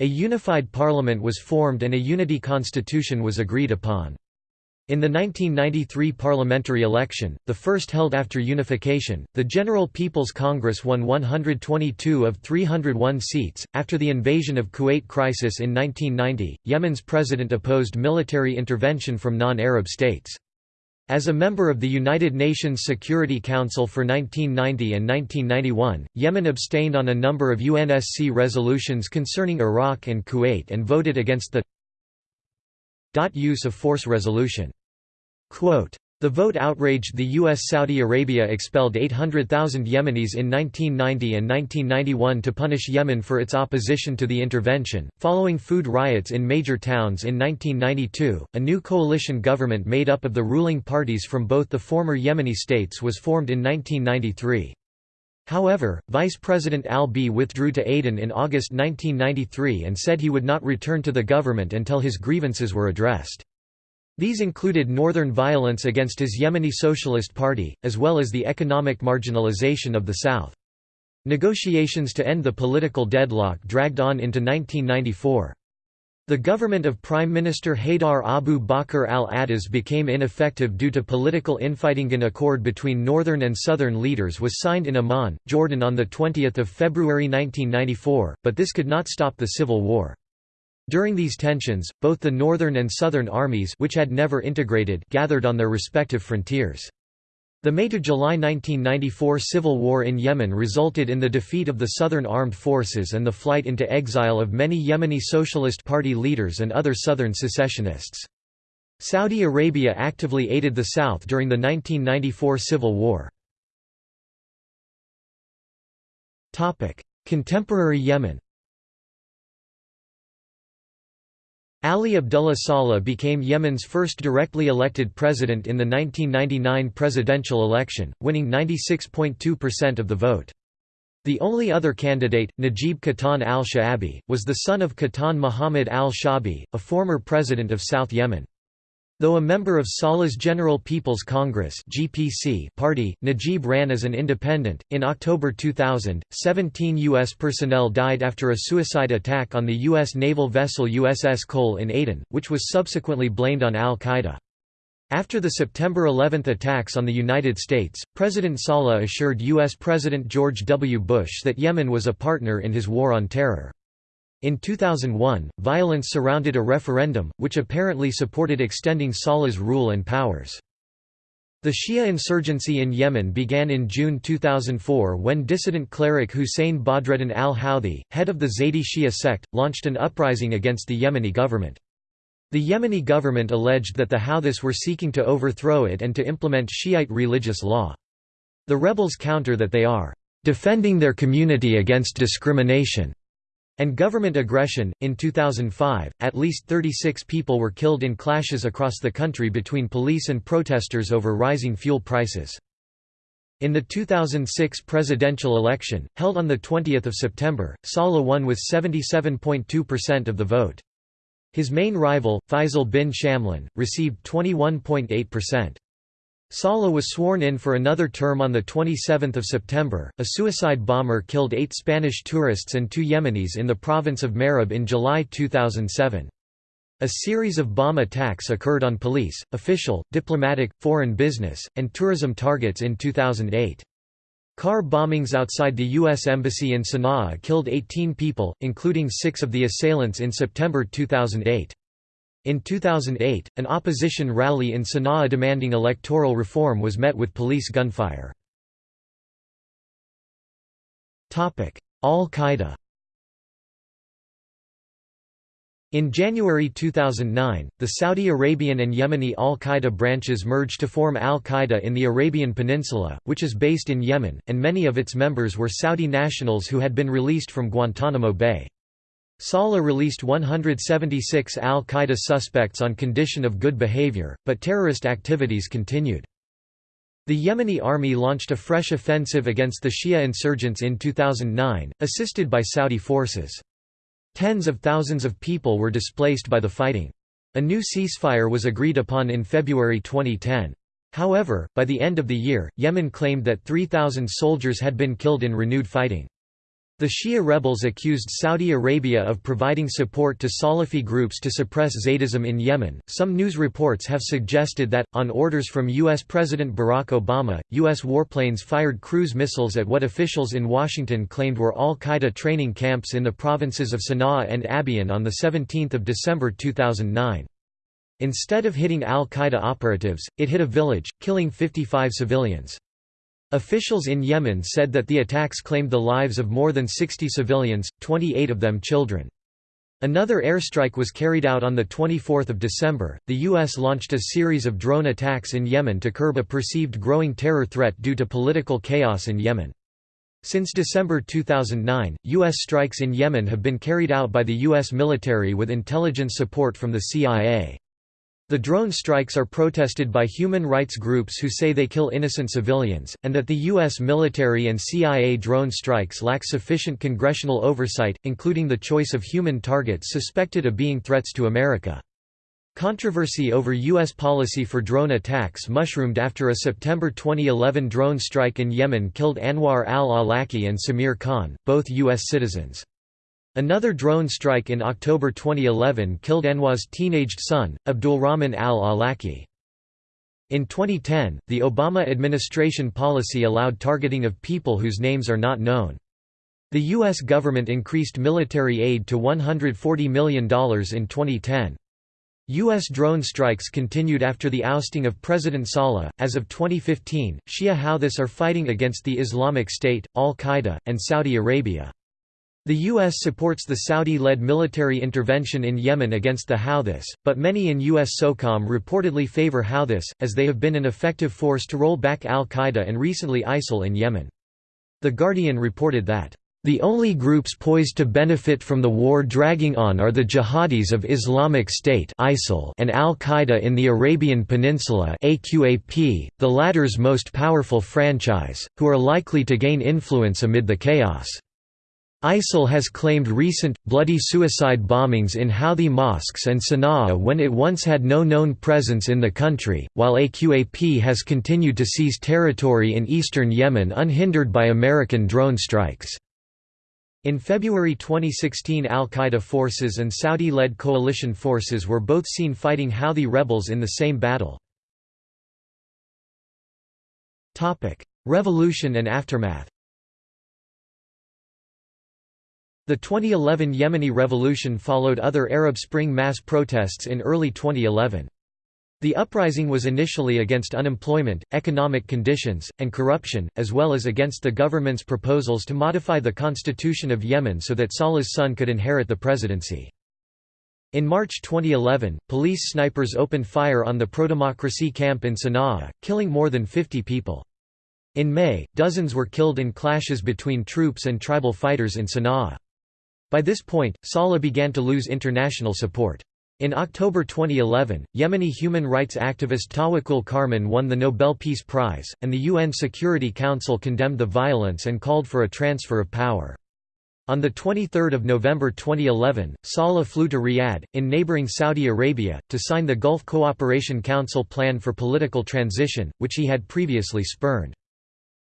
A unified parliament was formed and a unity constitution was agreed upon. In the 1993 parliamentary election, the first held after unification, the General People's Congress won 122 of 301 seats. After the invasion of Kuwait crisis in 1990, Yemen's president opposed military intervention from non Arab states. As a member of the United Nations Security Council for 1990 and 1991, Yemen abstained on a number of UNSC resolutions concerning Iraq and Kuwait and voted against the use of force resolution. Quote, the vote outraged the U.S. Saudi Arabia expelled 800,000 Yemenis in 1990 and 1991 to punish Yemen for its opposition to the intervention. Following food riots in major towns in 1992, a new coalition government made up of the ruling parties from both the former Yemeni states was formed in 1993. However, Vice President al-Beidh withdrew to Aden in August 1993 and said he would not return to the government until his grievances were addressed. These included northern violence against his Yemeni Socialist Party, as well as the economic marginalization of the south. Negotiations to end the political deadlock dragged on into 1994. The government of Prime Minister Haydar Abu Bakr al-Attas became ineffective due to political infighting. An accord between northern and southern leaders was signed in Amman, Jordan on 20 February 1994, but this could not stop the civil war. During these tensions, both the northern and southern armies which had never integrated gathered on their respective frontiers. The May to July 1994 civil war in Yemen resulted in the defeat of the Southern Armed Forces and the flight into exile of many Yemeni Socialist Party leaders and other Southern secessionists. Saudi Arabia actively aided the South during the 1994 civil war. Contemporary Yemen Ali Abdullah Saleh became Yemen's first directly elected president in the 1999 presidential election, winning 96.2% of the vote. The only other candidate, Najib Qahtan al-Sha'abi, was the son of Qahtan Muhammad al-Shabi, a former president of South Yemen. Though a member of Saleh's General People's Congress (GPC) party, Najib ran as an independent. In October 2000, 17 U.S. personnel died after a suicide attack on the U.S. naval vessel USS Cole in Aden, which was subsequently blamed on al-Qaeda. After the September 11 attacks on the United States, President Saleh assured U.S. President George W. Bush that Yemen was a partner in his war on terror. In 2001, violence surrounded a referendum, which apparently supported extending Saleh's rule and powers. The Shia insurgency in Yemen began in June 2004 when dissident cleric Hussein Badreddin al-Houthi, head of the Zaydi Shia sect, launched an uprising against the Yemeni government. The Yemeni government alleged that the Houthis were seeking to overthrow it and to implement Shiite religious law. The rebels counter that they are defending their community against discrimination and government aggression. In 2005, at least 36 people were killed in clashes across the country between police and protesters over rising fuel prices. In the 2006 presidential election, held on 20 September, Saleh won with 77.2% of the vote. His main rival, Faisal bin Shamlan, received 21.8%. Saleh was sworn in for another term on 27 September. A suicide bomber killed eight Spanish tourists and two Yemenis in the province of Marib in July 2007. A series of bomb attacks occurred on police, official, diplomatic, foreign business, and tourism targets in 2008. Car bombings outside the U.S. Embassy in Sana'a killed 18 people, including six of the assailants in September 2008. In 2008, an opposition rally in Sana'a demanding electoral reform was met with police gunfire. Al-Qaeda In January 2009, the Saudi Arabian and Yemeni al-Qaeda branches merged to form al-Qaeda in the Arabian Peninsula, which is based in Yemen, and many of its members were Saudi nationals who had been released from Guantanamo Bay. Saleh released 176 al-Qaeda suspects on condition of good behavior, but terrorist activities continued. The Yemeni army launched a fresh offensive against the Shia insurgents in 2009, assisted by Saudi forces. Tens of thousands of people were displaced by the fighting. A new ceasefire was agreed upon in February 2010. However, by the end of the year, Yemen claimed that 3,000 soldiers had been killed in renewed fighting. The Shia rebels accused Saudi Arabia of providing support to Salafi groups to suppress Zaydism in Yemen. Some news reports have suggested that, on orders from U.S. President Barack Obama, U.S. warplanes fired cruise missiles at what officials in Washington claimed were al Qaeda training camps in the provinces of Sana'a and Abyan on 17 December 2009. Instead of hitting al Qaeda operatives, it hit a village, killing 55 civilians. Officials in Yemen said that the attacks claimed the lives of more than 60 civilians, 28 of them children. Another airstrike was carried out on 24 December. The U.S. launched a series of drone attacks in Yemen to curb a perceived growing terror threat due to political chaos in Yemen. Since December 2009, U.S. strikes in Yemen have been carried out by the U.S. military with intelligence support from the CIA. The drone strikes are protested by human rights groups who say they kill innocent civilians, and that the U.S. military and CIA drone strikes lack sufficient congressional oversight, including the choice of human targets suspected of being threats to America. Controversy over U.S. policy for drone attacks mushroomed after a September 2011 drone strike in Yemen killed Anwar al-Awlaki and Samir Khan, both U.S. citizens. Another drone strike in October 2011 killed Anwar's teenaged son, Abdulrahman al-Awlaki. In 2010, the Obama administration policy allowed targeting of people whose names are not known. The U.S. government increased military aid to $140 million in 2010. U.S. drone strikes continued after the ousting of President Saleh. As of 2015, Shia Houthis are fighting against the Islamic State, Al Qaeda, and Saudi Arabia. The U.S. supports the Saudi-led military intervention in Yemen against the Houthis, but many in U.S. SOCOM reportedly favor Houthis, as they have been an effective force to roll back al-Qaeda and recently ISIL in Yemen. The Guardian reported that, "...the only groups poised to benefit from the war dragging on are the jihadis of Islamic State and al-Qaeda in the Arabian Peninsula the latter's most powerful franchise, who are likely to gain influence amid the chaos." ISIL has claimed recent, bloody suicide bombings in Houthi mosques and Sana'a when it once had no known presence in the country, while AQAP has continued to seize territory in eastern Yemen unhindered by American drone strikes. In February 2016 al-Qaeda forces and Saudi-led coalition forces were both seen fighting Houthi rebels in the same battle. Revolution and aftermath The 2011 Yemeni revolution followed other Arab Spring mass protests in early 2011. The uprising was initially against unemployment, economic conditions, and corruption, as well as against the government's proposals to modify the constitution of Yemen so that Saleh's son could inherit the presidency. In March 2011, police snipers opened fire on the pro-democracy camp in Sana'a, killing more than 50 people. In May, dozens were killed in clashes between troops and tribal fighters in Sana'a. By this point, Saleh began to lose international support. In October 2011, Yemeni human rights activist Tawakkul Karman won the Nobel Peace Prize, and the UN Security Council condemned the violence and called for a transfer of power. On 23 November 2011, Saleh flew to Riyadh, in neighboring Saudi Arabia, to sign the Gulf Cooperation Council Plan for Political Transition, which he had previously spurned.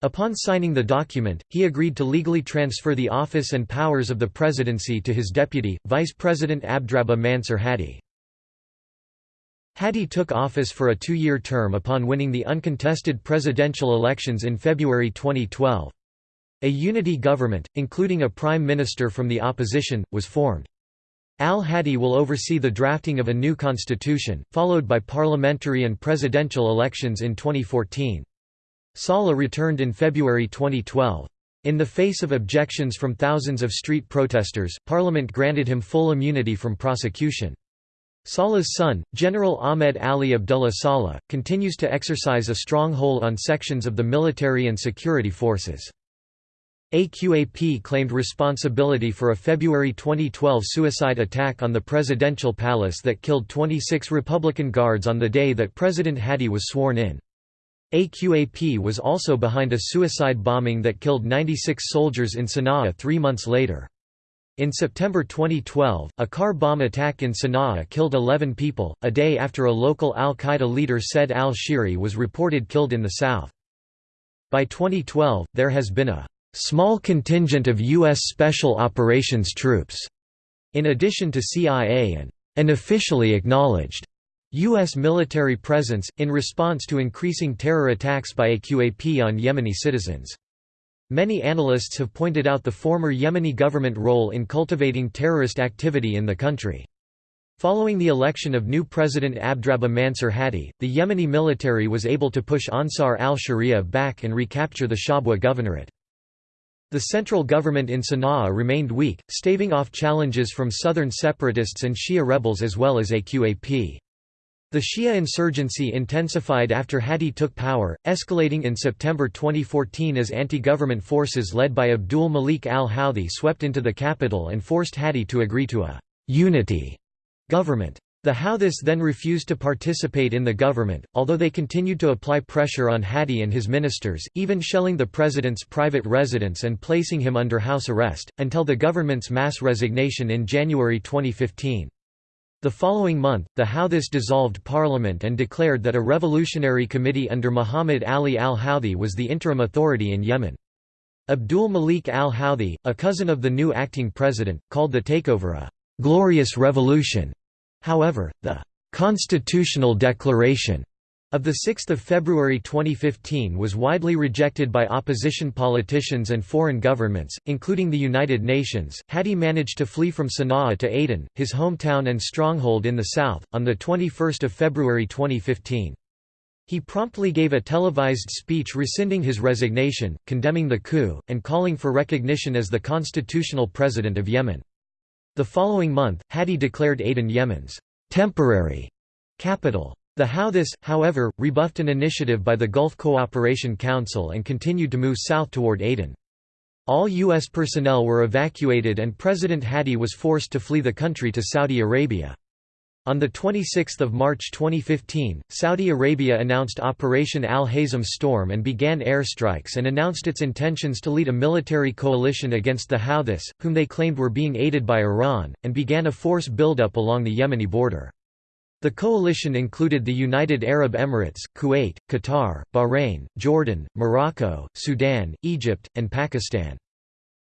Upon signing the document, he agreed to legally transfer the office and powers of the presidency to his deputy, Vice President Abdrabbuh Mansur Hadi. Hadi took office for a two-year term upon winning the uncontested presidential elections in February 2012. A unity government, including a prime minister from the opposition, was formed. Al-Hadi will oversee the drafting of a new constitution, followed by parliamentary and presidential elections in 2014. Saleh returned in February 2012. In the face of objections from thousands of street protesters, Parliament granted him full immunity from prosecution. Saleh's son, General Ahmed Ali Abdullah Saleh, continues to exercise a strong hold on sections of the military and security forces. AQAP claimed responsibility for a February 2012 suicide attack on the presidential palace that killed 26 Republican guards on the day that President Hadi was sworn in. AQAP was also behind a suicide bombing that killed 96 soldiers in Sana'a three months later. In September 2012, a car bomb attack in Sana'a killed 11 people, a day after a local al-Qaeda leader Said al-Shihri was reported killed in the south. By 2012, there has been a small contingent of U.S. Special Operations troops, in addition to CIA and an officially acknowledged U.S. military presence, in response to increasing terror attacks by AQAP on Yemeni citizens. Many analysts have pointed out the former Yemeni government role in cultivating terrorist activity in the country. Following the election of new President Abdrabbuh Mansur Hadi, the Yemeni military was able to push Ansar al-Sharia back and recapture the Shabwa governorate. The central government in Sana'a remained weak, staving off challenges from southern separatists and Shia rebels as well as AQAP. The Shia insurgency intensified after Hadi took power, escalating in September 2014 as anti-government forces led by Abdul Malik al-Houthi swept into the capital and forced Hadi to agree to a «unity» government. The Houthis then refused to participate in the government, although they continued to apply pressure on Hadi and his ministers, even shelling the president's private residence and placing him under house arrest, until the government's mass resignation in January 2015. The following month, the Houthis dissolved parliament and declared that a revolutionary committee under Muhammad Ali al-Houthi was the interim authority in Yemen. Abdul Malik al-Houthi, a cousin of the new acting president, called the takeover a «glorious revolution» However, the «constitutional declaration» of 6 February 2015 was widely rejected by opposition politicians and foreign governments, including the United Nations. Hadi managed to flee from Sana'a to Aden, his hometown and stronghold in the south, on 21 February 2015. He promptly gave a televised speech rescinding his resignation, condemning the coup, and calling for recognition as the constitutional president of Yemen. The following month, Hadi declared Aden Yemen's temporary capital. The Houthis, however, rebuffed an initiative by the Gulf Cooperation Council and continued to move south toward Aden. All U.S. personnel were evacuated and President Hadi was forced to flee the country to Saudi Arabia. On 26 March 2015, Saudi Arabia announced Operation Al-Hazm Storm and began airstrikes and announced its intentions to lead a military coalition against the Houthis, whom they claimed were being aided by Iran, and began a force buildup along the Yemeni border. The coalition included the United Arab Emirates, Kuwait, Qatar, Bahrain, Jordan, Morocco, Sudan, Egypt, and Pakistan.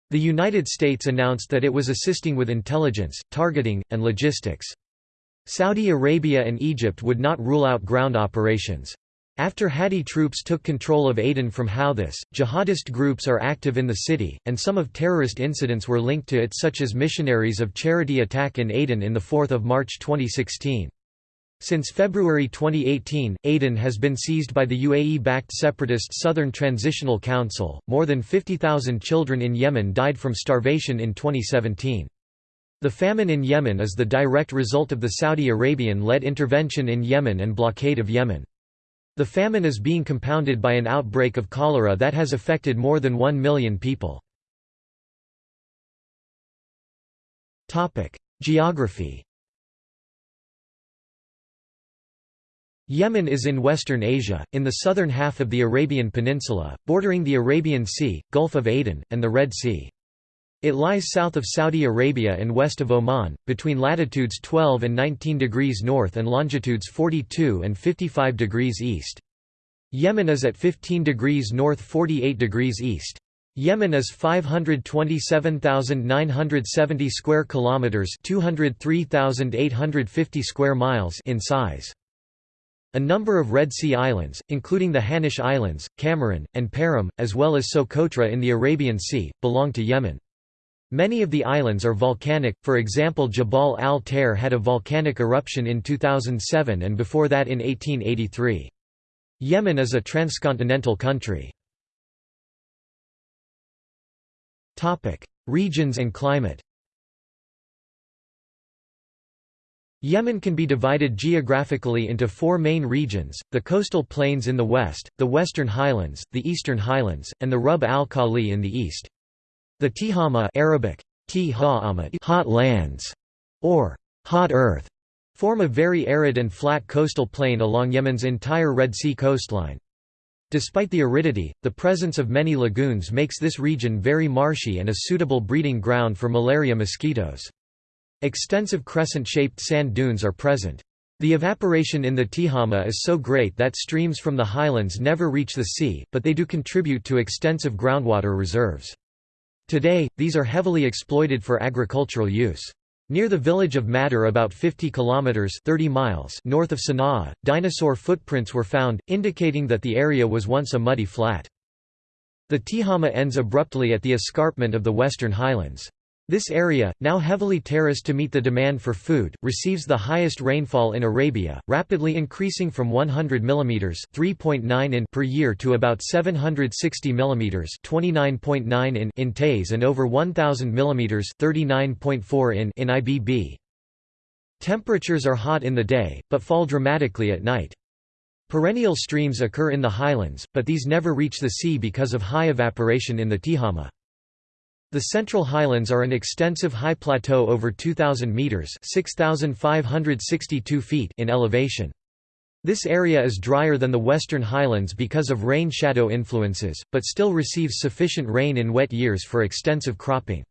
The United States announced that it was assisting with intelligence, targeting, and logistics. Saudi Arabia and Egypt would not rule out ground operations. After Hadi troops took control of Aden from Houthis, jihadist groups are active in the city, and some of terrorist incidents were linked to it such as Missionaries of Charity attack in Aden in the 4 March 2016. Since February 2018, Aden has been seized by the UAE-backed separatist Southern Transitional Council. More than 50,000 children in Yemen died from starvation in 2017. The famine in Yemen is the direct result of the Saudi Arabian-led intervention in Yemen and blockade of Yemen. The famine is being compounded by an outbreak of cholera that has affected more than 1 million people. Geography Yemen is in western Asia, in the southern half of the Arabian Peninsula, bordering the Arabian Sea, Gulf of Aden, and the Red Sea. It lies south of Saudi Arabia and west of Oman, between latitudes 12 and 19 degrees north and longitudes 42 and 55 degrees east. Yemen is at 15 degrees north 48 degrees east. Yemen is 527,970 square kilometers, 203,850 square miles in size. A number of Red Sea islands, including the Hanish Islands, Kamaran, and Perim, as well as Socotra in the Arabian Sea, belong to Yemen. Many of the islands are volcanic, for example Jabal al-Tair had a volcanic eruption in 2007 and before that in 1883. Yemen is a transcontinental country. Regions and climate Yemen can be divided geographically into four main regions, the coastal plains in the west, the western highlands, the eastern highlands, and the Rub al-Khali in the east. The Tihama Arabic, hot lands, or hot earth, form a very arid and flat coastal plain along Yemen's entire Red Sea coastline. Despite the aridity, the presence of many lagoons makes this region very marshy and a suitable breeding ground for malaria mosquitoes. Extensive crescent-shaped sand dunes are present. The evaporation in the Tihama is so great that streams from the highlands never reach the sea, but they do contribute to extensive groundwater reserves. Today, these are heavily exploited for agricultural use. Near the village of Madar about 50 kilometers 30 miles north of Sana'a, dinosaur footprints were found, indicating that the area was once a muddy flat. The Tihama ends abruptly at the escarpment of the western highlands. This area, now heavily terraced to meet the demand for food, receives the highest rainfall in Arabia, rapidly increasing from 100 mm (3.9 in) per year to about 760 mm (29.9 in) in Taiz and over 1000 mm (39.4 in) in Ibb. Temperatures are hot in the day, but fall dramatically at night. Perennial streams occur in the highlands, but these never reach the sea because of high evaporation in the Tihama. The Central Highlands are an extensive high plateau over 2,000 metres feet in elevation. This area is drier than the Western Highlands because of rain-shadow influences, but still receives sufficient rain in wet years for extensive cropping.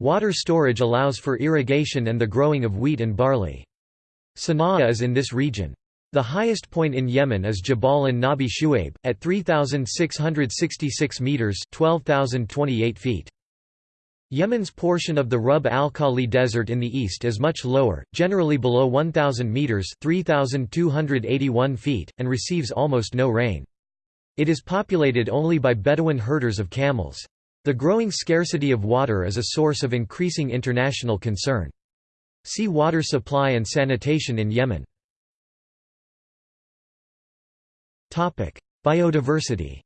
Water storage allows for irrigation and the growing of wheat and barley. Sana'a is in this region. The highest point in Yemen is Jabal an Nabi Shuaib, at 3,666 metres 12,028 feet. Yemen's portion of the Rub al-Khali Desert in the east is much lower, generally below 1,000 metres 3,281 feet, and receives almost no rain. It is populated only by Bedouin herders of camels. The growing scarcity of water is a source of increasing international concern. See water supply and sanitation in Yemen. Biodiversity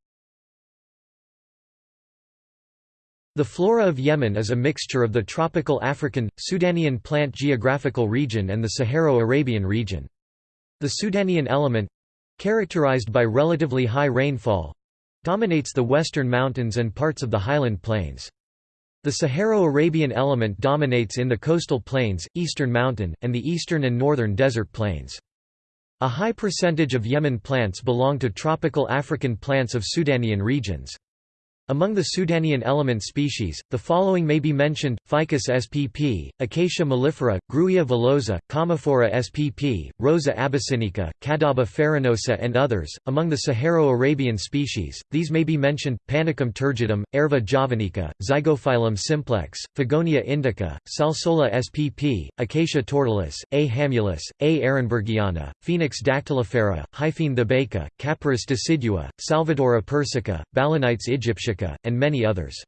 The flora of Yemen is a mixture of the tropical African, Sudanian plant geographical region and the Saharo-Arabian region. The Sudanian element—characterized by relatively high rainfall, dominates the western mountains and parts of the highland plains. The Saharo-Arabian element dominates in the coastal plains, eastern mountain, and the eastern and northern desert plains. A high percentage of Yemen plants belong to tropical African plants of Sudanian regions. Among the Sudanian element species, the following may be mentioned, Ficus spp, Acacia mellifera, Grewia villosa, Commiphora spp, Rosa abyssinica, Cadaba farinosa and others. Among the Saharo-Arabian species, these may be mentioned, Panicum turgidum, Aerva javanica, Zygophyllum simplex, Fagonia indica, Salsola spp, Acacia tortilis, A. hamulus, A. ehrenbergiana, Phoenix dactylifera, Hyphaene thebaica, Capparis decidua, Salvadora persica, Balanites aegyptia and many others.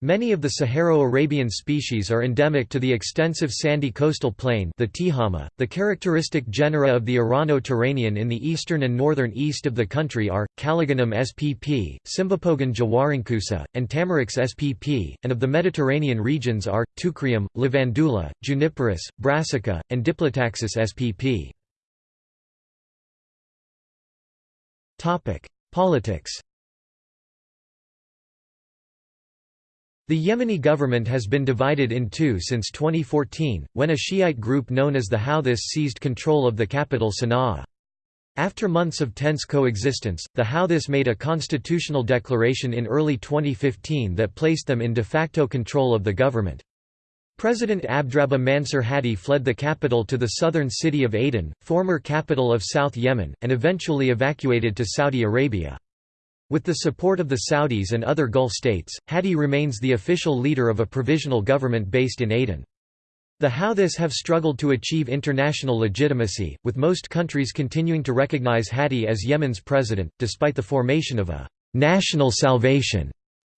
Many of the Saharo-Arabian species are endemic to the extensive sandy coastal plain the Tihama. .The characteristic genera of the Irano-Turanian in the eastern and northern east of the country are, Calligonum spp, Cymbopogon jwarancusa, and Tamarix spp, and of the Mediterranean regions are, Teucrium, Lavandula, Juniperus, Brassica, and Diplotaxis spp. Politics The Yemeni government has been divided in two since 2014, when a Shiite group known as the Houthis seized control of the capital Sana'a. After months of tense coexistence, the Houthis made a constitutional declaration in early 2015 that placed them in de facto control of the government. President Abdrabbuh Mansur Hadi fled the capital to the southern city of Aden, former capital of South Yemen, and eventually evacuated to Saudi Arabia. With the support of the Saudis and other Gulf states, Hadi remains the official leader of a provisional government based in Aden. The Houthis have struggled to achieve international legitimacy, with most countries continuing to recognize Hadi as Yemen's president, despite the formation of a «national salvation»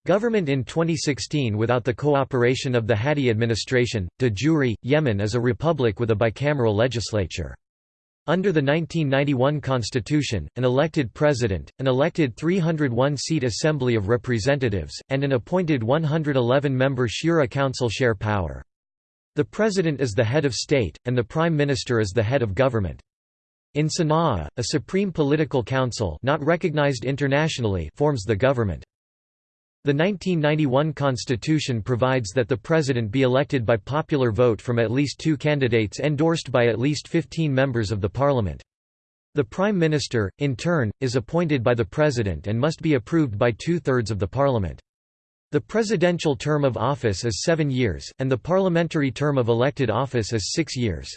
government in 2016 without the cooperation of the Hadi administration. De jure, Yemen is a republic with a bicameral legislature. Under the 1991 constitution, an elected president, an elected 301-seat Assembly of Representatives, and an appointed 111-member Shura Council share power. The president is the head of state, and the prime minister is the head of government. In Sana'a, a supreme political council not recognized internationally forms the government. The 1991 constitution provides that the president be elected by popular vote from at least two candidates endorsed by at least 15 members of the parliament. The prime minister, in turn, is appointed by the president and must be approved by two-thirds of the parliament. The presidential term of office is seven years, and the parliamentary term of elected office is six years.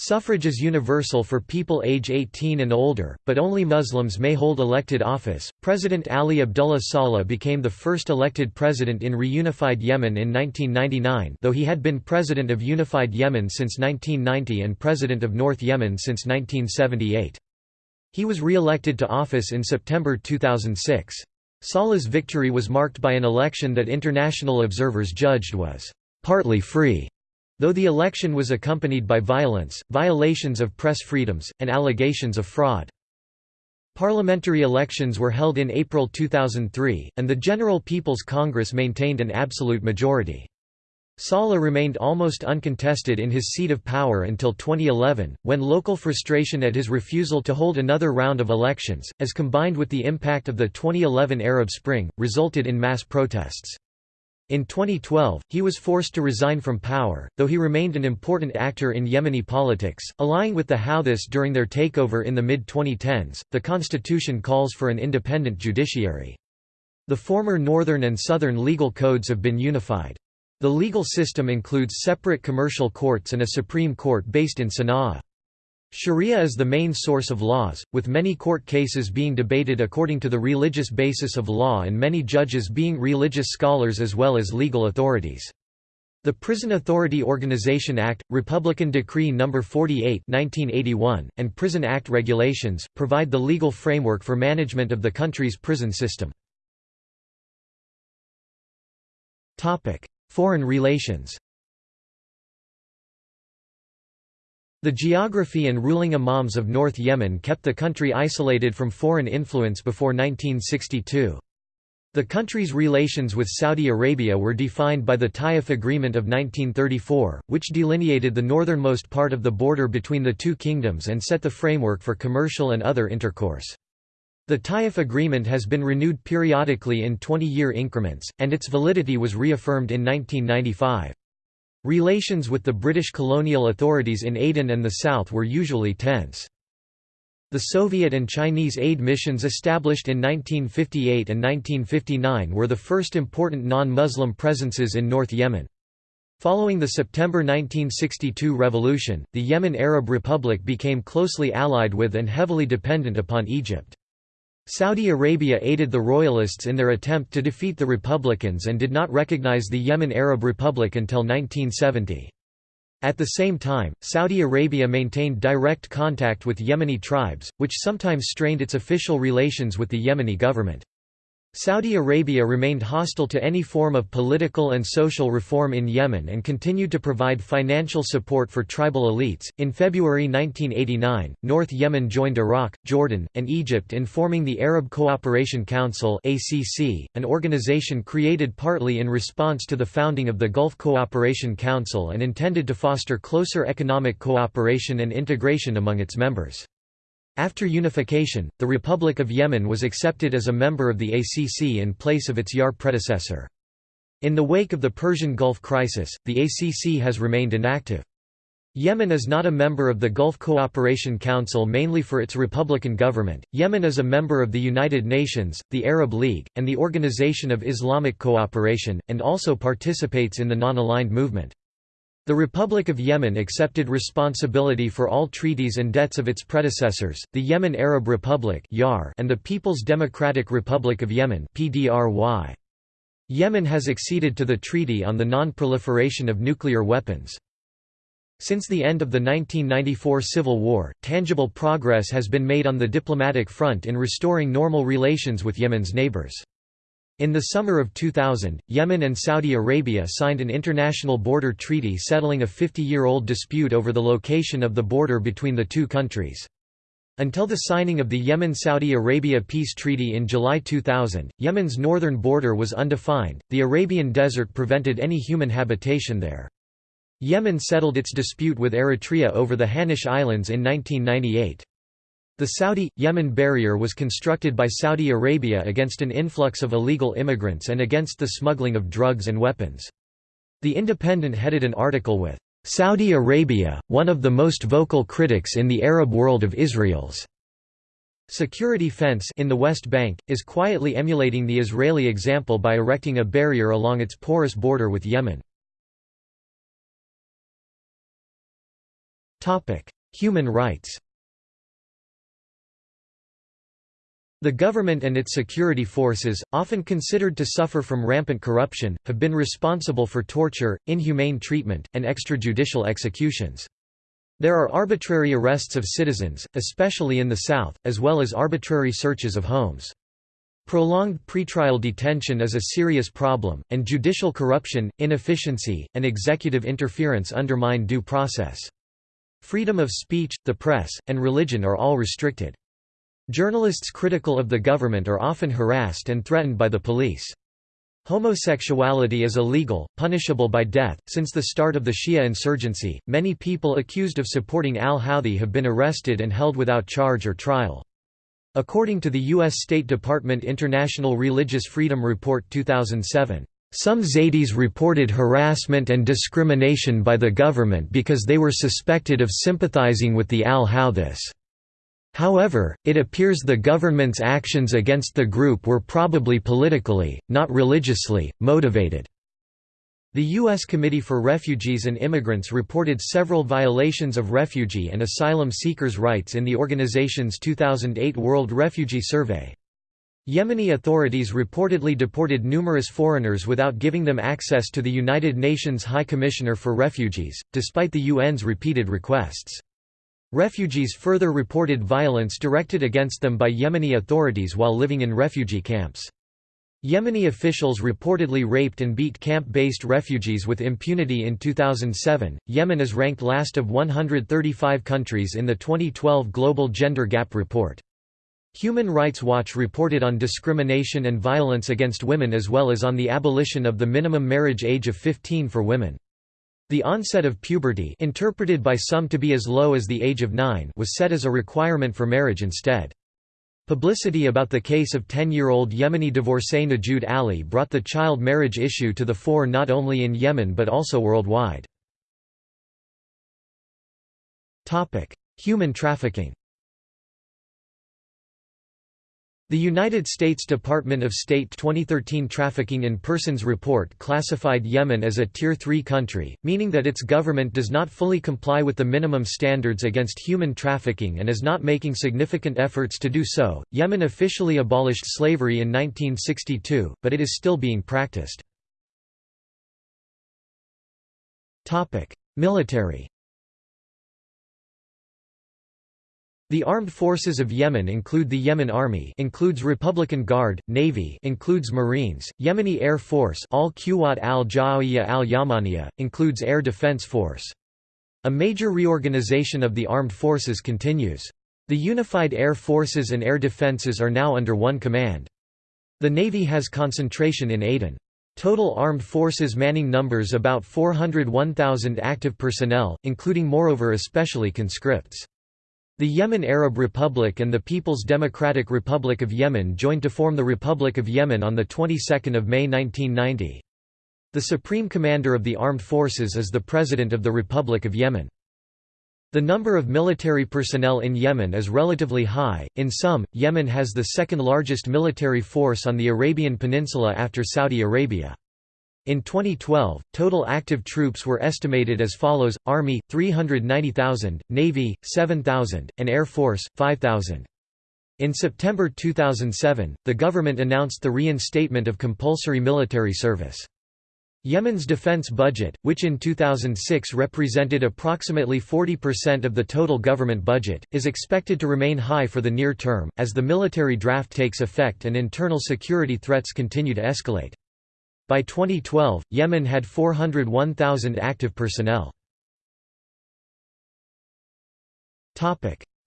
Suffrage is universal for people age 18 and older, but only Muslims may hold elected office. President Ali Abdullah Saleh became the first elected president in reunified Yemen in 1999, though he had been president of unified Yemen since 1990 and president of North Yemen since 1978. He was re-elected to office in September 2006. Saleh's victory was marked by an election that international observers judged was partly free Though the election was accompanied by violence, violations of press freedoms, and allegations of fraud. Parliamentary elections were held in April 2003, and the General People's Congress maintained an absolute majority. Saleh remained almost uncontested in his seat of power until 2011, when local frustration at his refusal to hold another round of elections, as combined with the impact of the 2011 Arab Spring, resulted in mass protests. In 2012, he was forced to resign from power, though he remained an important actor in Yemeni politics, allying with the Houthis during their takeover in the mid-2010s. The constitution calls for an independent judiciary. The former northern and southern legal codes have been unified. The legal system includes separate commercial courts and a supreme court based in Sana'a. Sharia is the main source of laws, with many court cases being debated according to the religious basis of law and many judges being religious scholars as well as legal authorities. The Prison Authority Organization Act, Republican Decree No. 48 1981, and Prison Act regulations, provide the legal framework for management of the country's prison system. Foreign relations The geography and ruling imams of North Yemen kept the country isolated from foreign influence before 1962. The country's relations with Saudi Arabia were defined by the Taif Agreement of 1934, which delineated the northernmost part of the border between the two kingdoms and set the framework for commercial and other intercourse. The Taif Agreement has been renewed periodically in 20-year increments, and its validity was reaffirmed in 1995. Relations with the British colonial authorities in Aden and the South were usually tense. The Soviet and Chinese aid missions established in 1958 and 1959 were the first important non-Muslim presences in North Yemen. Following the September 1962 revolution, the Yemen Arab Republic became closely allied with and heavily dependent upon Egypt. Saudi Arabia aided the royalists in their attempt to defeat the Republicans and did not recognize the Yemen Arab Republic until 1970. At the same time, Saudi Arabia maintained direct contact with Yemeni tribes, which sometimes strained its official relations with the Yemeni government. Saudi Arabia remained hostile to any form of political and social reform in Yemen and continued to provide financial support for tribal elites. In February 1989, North Yemen joined Iraq, Jordan, and Egypt in forming the Arab Cooperation Council (ACC), an organization created partly in response to the founding of the Gulf Cooperation Council and intended to foster closer economic cooperation and integration among its members. After unification, the Republic of Yemen was accepted as a member of the ACC in place of its YAR predecessor. In the wake of the Persian Gulf crisis, the ACC has remained inactive. Yemen is not a member of the Gulf Cooperation Council mainly for its republican government. Yemen is a member of the United Nations, the Arab League, and the Organization of Islamic Cooperation, and also participates in the non-aligned movement. The Republic of Yemen accepted responsibility for all treaties and debts of its predecessors, the Yemen Arab Republic and the People's Democratic Republic of Yemen Yemen has acceded to the Treaty on the Non-Proliferation of Nuclear Weapons. Since the end of the 1994 civil war, tangible progress has been made on the diplomatic front in restoring normal relations with Yemen's neighbors. In the summer of 2000, Yemen and Saudi Arabia signed an international border treaty settling a 50-year-old dispute over the location of the border between the two countries. Until the signing of the Yemen-Saudi Arabia peace treaty in July 2000, Yemen's northern border was undefined, the Arabian Desert prevented any human habitation there. Yemen settled its dispute with Eritrea over the Hanish Islands in 1998. The Saudi-Yemen barrier was constructed by Saudi Arabia against an influx of illegal immigrants and against the smuggling of drugs and weapons. The Independent headed an article with, "'Saudi Arabia, one of the most vocal critics in the Arab world of Israel's' Security fence in the West Bank, is quietly emulating the Israeli example by erecting a barrier along its porous border with Yemen. Human rights The government and its security forces, often considered to suffer from rampant corruption, have been responsible for torture, inhumane treatment, and extrajudicial executions. There are arbitrary arrests of citizens, especially in the south, as well as arbitrary searches of homes. Prolonged pretrial detention is a serious problem, and judicial corruption, inefficiency, and executive interference undermine due process. Freedom of speech, the press, and religion are all restricted. Journalists critical of the government are often harassed and threatened by the police. Homosexuality is illegal, punishable by death. Since the start of the Shia insurgency, many people accused of supporting al Houthi have been arrested and held without charge or trial. According to the U.S. State Department International Religious Freedom Report 2007, Some Zaydis reported harassment and discrimination by the government because they were suspected of sympathizing with the al-Houthis. However, it appears the government's actions against the group were probably politically, not religiously, motivated. The U.S. Committee for Refugees and Immigrants reported several violations of refugee and asylum seekers' rights in the organization's 2008 World Refugee Survey. Yemeni authorities reportedly deported numerous foreigners without giving them access to the United Nations High Commissioner for Refugees, despite the UN's repeated requests. Refugees further reported violence directed against them by Yemeni authorities while living in refugee camps. Yemeni officials reportedly raped and beat camp-based refugees with impunity in 2007. Yemen is ranked last of 135 countries in the 2012 Global Gender Gap Report. Human Rights Watch reported on discrimination and violence against women as well as on the abolition of the minimum marriage age of 15 for women. The onset of puberty interpreted by some to be as low as the age of 9 was set as a requirement for marriage instead. Publicity about the case of 10-year-old Yemeni divorcee Nujood Ali brought the child marriage issue to the fore not only in Yemen but also worldwide. Human trafficking The United States Department of State 2013 Trafficking in Persons report classified Yemen as a Tier 3 country, meaning that its government does not fully comply with the minimum standards against human trafficking and is not making significant efforts to do so. Yemen officially abolished slavery in 1962, but it is still being practiced. Military The armed forces of Yemen include the Yemen Army includes Republican Guard, Navy includes Marines, Yemeni Air Force al Quwat al-Jawiyya al-Yamaniya, includes Air Defense Force. A major reorganization of the armed forces continues. The unified air forces and air defenses are now under one command. The Navy has concentration in Aden. Total armed forces manning numbers about 401,000 active personnel, including moreover especially conscripts. The Yemen Arab Republic and the People's Democratic Republic of Yemen joined to form the Republic of Yemen on the 22nd of May 1990. The Supreme Commander of the Armed Forces is the President of the Republic of Yemen. The number of military personnel in Yemen is relatively high. In sum, Yemen has the second largest military force on the Arabian Peninsula after Saudi Arabia. In 2012, total active troops were estimated as follows, Army, 390,000, Navy, 7,000, and Air Force, 5,000. In September 2007, the government announced the reinstatement of compulsory military service. Yemen's defense budget, which in 2006 represented approximately 40% of the total government budget, is expected to remain high for the near term, as the military draft takes effect and internal security threats continue to escalate. By 2012, Yemen had 401,000 active personnel.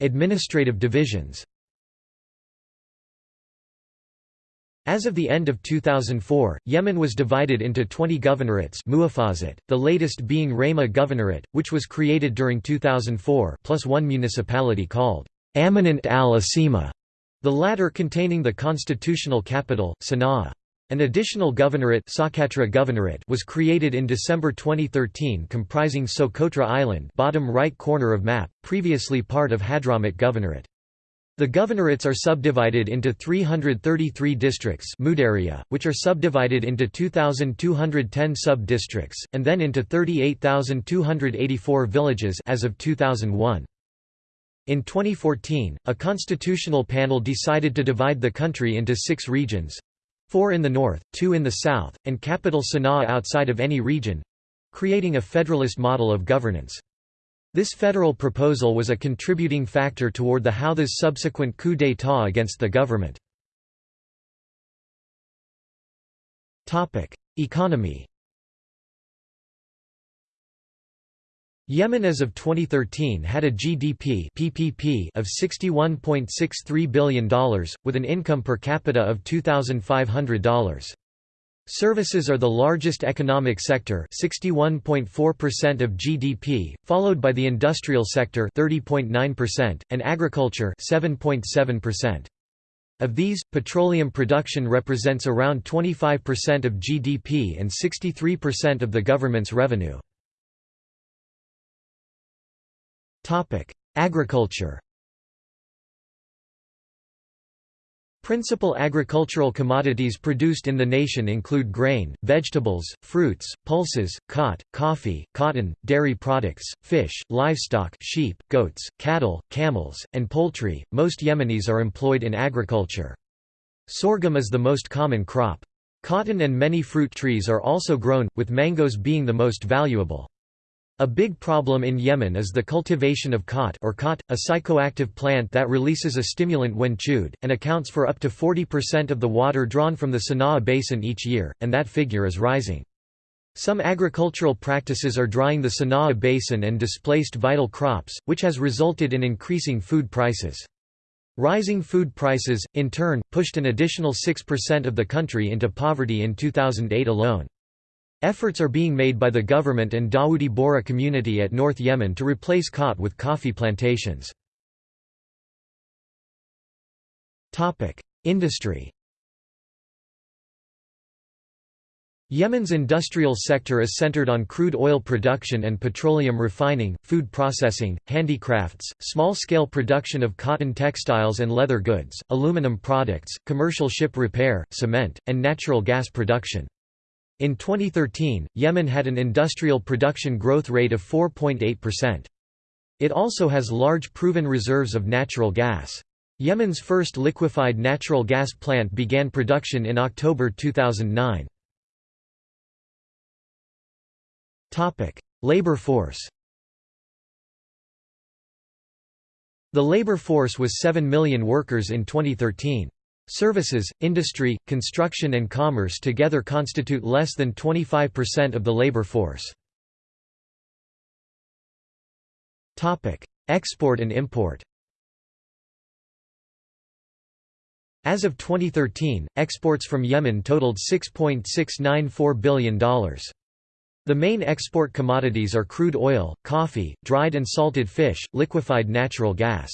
Administrative divisions As of the end of 2004, Yemen was divided into 20 governorates the latest being Rayma Governorate, which was created during 2004 plus one municipality called Amanat al-Asima, the latter containing the constitutional capital, Sana'a. An additional governorate, governorate was created in December 2013 comprising Socotra Island bottom right corner of map, previously part of Hadramawt Governorate. The governorates are subdivided into 333 districts which are subdivided into 2,210 sub-districts, and then into 38,284 villages as of 2001. In 2014, a constitutional panel decided to divide the country into six regions, four in the north, two in the south, and capital Sana'a outside of any region—creating a federalist model of governance. This federal proposal was a contributing factor toward the Houthis' subsequent coup d'état against the government. Economy Yemen as of 2013 had a GDP PPP of $61.63 billion, with an income per capita of $2,500. Services are the largest economic sector 61.4% of GDP, followed by the industrial sector 30.9%, and agriculture 7.7%. Of these, petroleum production represents around 25% of GDP and 63% of the government's revenue. Agriculture Principal agricultural commodities produced in the nation include grain, vegetables, fruits, pulses, khat, coffee, cotton, dairy products, fish, livestock sheep, goats, cattle, camels, and poultry. Most Yemenis are employed in agriculture. Sorghum is the most common crop. Cotton and many fruit trees are also grown, with mangoes being the most valuable. A big problem in Yemen is the cultivation of khat or khat, a psychoactive plant that releases a stimulant when chewed, and accounts for up to 40% of the water drawn from the Sana'a basin each year, and that figure is rising. Some agricultural practices are drying the Sana'a basin and displaced vital crops, which has resulted in increasing food prices. Rising food prices, in turn, pushed an additional 6% of the country into poverty in 2008 alone. Efforts are being made by the government and Dawoodi Bohra community at North Yemen to replace khat with coffee plantations. Industry Yemen's industrial sector is centered on crude oil production and petroleum refining, food processing, handicrafts, small-scale production of cotton textiles and leather goods, aluminum products, commercial ship repair, cement, and natural gas production. In 2013, Yemen had an industrial production growth rate of 4.8%. It also has large proven reserves of natural gas. Yemen's first liquefied natural gas plant began production in October 2009. Labor force The labor force was 7 million workers in 2013. Services, industry, construction and commerce together constitute less than 25% of the labor force. Export and import As of 2013, exports from Yemen totaled $6.694 billion. The main export commodities are crude oil, coffee, dried and salted fish, liquefied natural gas.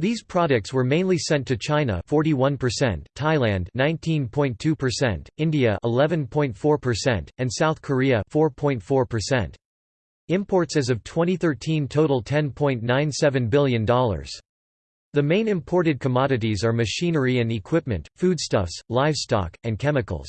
These products were mainly sent to China 41%, Thailand 19.2%, India 11.4%, and South Korea 4.4%. Imports as of 2013 total $10.97 billion. The main imported commodities are machinery and equipment, foodstuffs, livestock, and chemicals.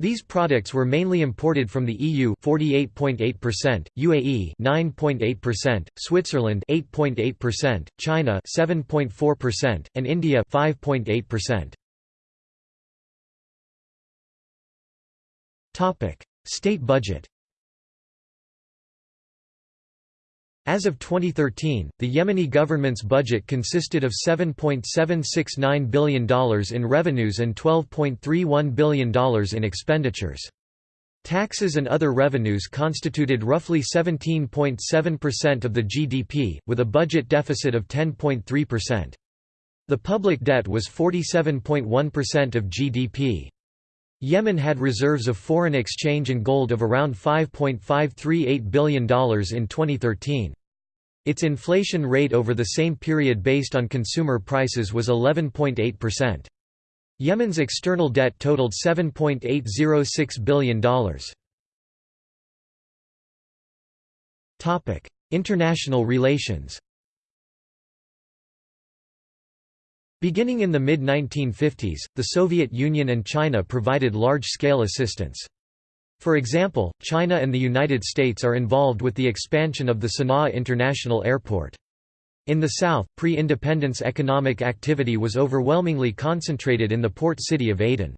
These products were mainly imported from the EU 48.8%, UAE 9.8%, Switzerland 8.8%, China 7.4%, and India 5.8%. Topic: State budget. As of 2013, the Yemeni government's budget consisted of $7.769 billion in revenues and $12.31 billion in expenditures. Taxes and other revenues constituted roughly 17.7% of the GDP, with a budget deficit of 10.3%. The public debt was 47.1% of GDP. Yemen had reserves of foreign exchange and gold of around $5.538 billion in 2013. Its inflation rate over the same period based on consumer prices was 11.8%. Yemen's external debt totaled $7.806 billion. International relations Beginning in the mid-1950s, the Soviet Union and China provided large-scale assistance. For example, China and the United States are involved with the expansion of the Sana'a International Airport. In the south, pre-independence economic activity was overwhelmingly concentrated in the port city of Aden.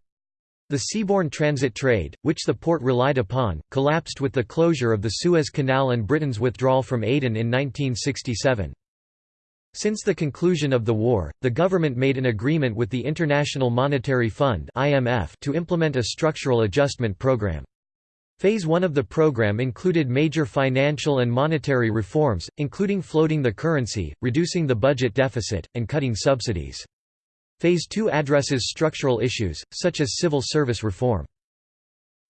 The seaborne transit trade, which the port relied upon, collapsed with the closure of the Suez Canal and Britain's withdrawal from Aden in 1967. Since the conclusion of the war, the government made an agreement with the International Monetary Fund to implement a structural adjustment program. Phase 1 of the program included major financial and monetary reforms, including floating the currency, reducing the budget deficit, and cutting subsidies. Phase 2 addresses structural issues, such as civil service reform.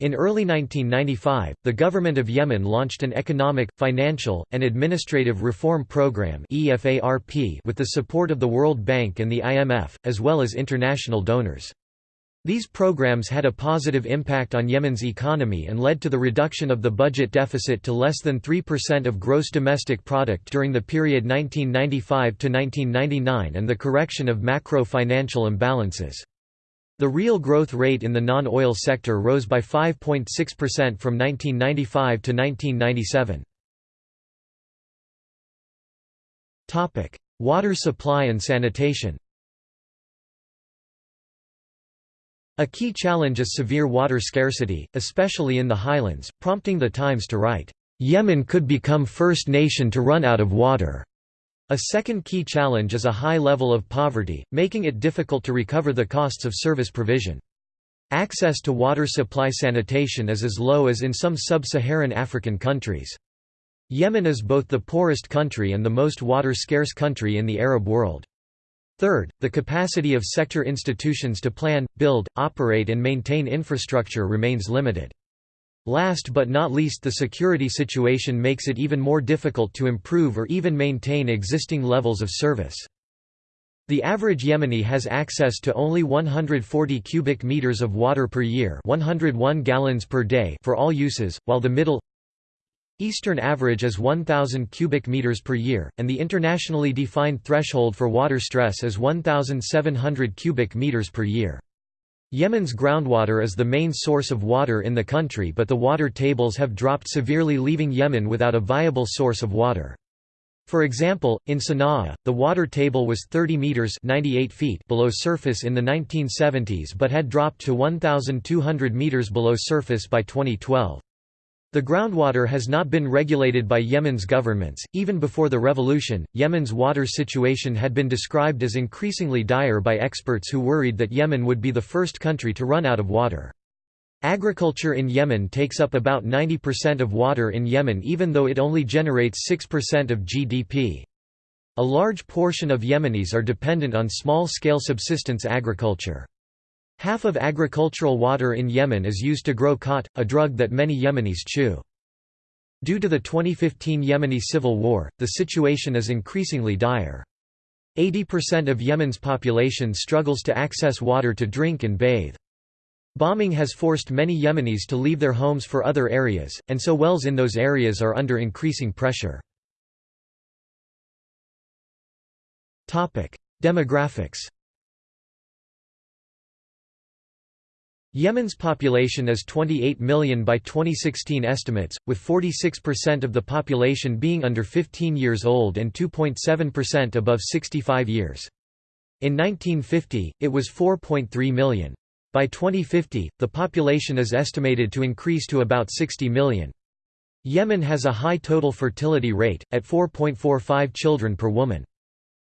In early 1995, the government of Yemen launched an economic, financial, and administrative reform program with the support of the World Bank and the IMF, as well as international donors. These programs had a positive impact on Yemen's economy and led to the reduction of the budget deficit to less than 3% of gross domestic product during the period 1995 to 1999 and the correction of macro-financial imbalances. The real growth rate in the non-oil sector rose by 5.6% from 1995 to 1997. Topic: Water supply and sanitation. A key challenge is severe water scarcity, especially in the highlands, prompting the Times to write, "Yemen could become first nation to run out of water." A second key challenge is a high level of poverty, making it difficult to recover the costs of service provision. Access to water supply sanitation is as low as in some sub-Saharan African countries. Yemen is both the poorest country and the most water-scarce country in the Arab world. Third, the capacity of sector institutions to plan, build, operate and maintain infrastructure remains limited. Last but not least the security situation makes it even more difficult to improve or even maintain existing levels of service. The average Yemeni has access to only 140 cubic meters of water per year 101 gallons per day for all uses, while the Middle Eastern average is 1,000 cubic meters per year, and the internationally defined threshold for water stress is 1,700 cubic meters per year. Yemen's groundwater is the main source of water in the country but the water tables have dropped severely leaving Yemen without a viable source of water. For example, in Sana'a, the water table was 30 meters (98 feet) below surface in the 1970s but had dropped to 1200 meters below surface by 2012. The groundwater has not been regulated by Yemen's governments. Even before the revolution, Yemen's water situation had been described as increasingly dire by experts who worried that Yemen would be the first country to run out of water. Agriculture in Yemen takes up about 90% of water in Yemen even though it only generates 6% of GDP. A large portion of Yemenis are dependent on small-scale subsistence agriculture. Half of agricultural water in Yemen is used to grow khat, a drug that many Yemenis chew. Due to the 2015 Yemeni civil war, the situation is increasingly dire. 80% of Yemen's population struggles to access water to drink and bathe. Bombing has forced many Yemenis to leave their homes for other areas, and so wells in those areas are under increasing pressure. Demographics Yemen's population is 28 million by 2016 estimates, with 46% of the population being under 15 years old and 2.7% above 65 years. In 1950, it was 4.3 million. By 2050, the population is estimated to increase to about 60 million. Yemen has a high total fertility rate, at 4.45 children per woman.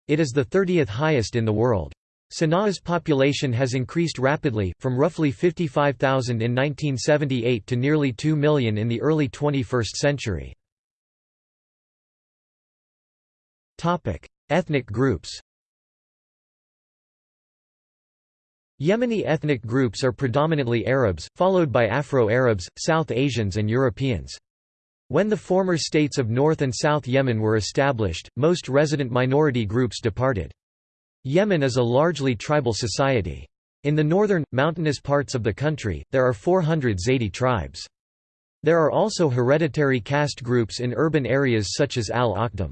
It is the 30th highest in the world. Sana'a's population has increased rapidly, from roughly 55,000 in 1978 to nearly 2 million in the early 21st century. Ethnic groups Yemeni ethnic groups are predominantly Arabs, followed by Afro-Arabs, South Asians and Europeans. When the former states of North and South Yemen were established, most resident minority groups departed. Yemen is a largely tribal society. In the northern, mountainous parts of the country, there are 400 Zaydi tribes. There are also hereditary caste groups in urban areas such as Al-Akhdam.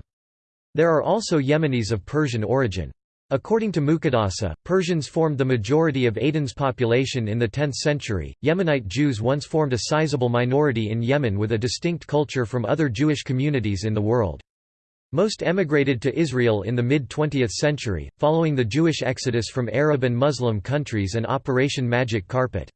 There are also Yemenis of Persian origin. According to Muqaddasi, Persians formed the majority of Aden's population in the 10th century. Yemenite Jews once formed a sizable minority in Yemen with a distinct culture from other Jewish communities in the world. Most emigrated to Israel in the mid-20th century, following the Jewish exodus from Arab and Muslim countries and Operation Magic Carpet.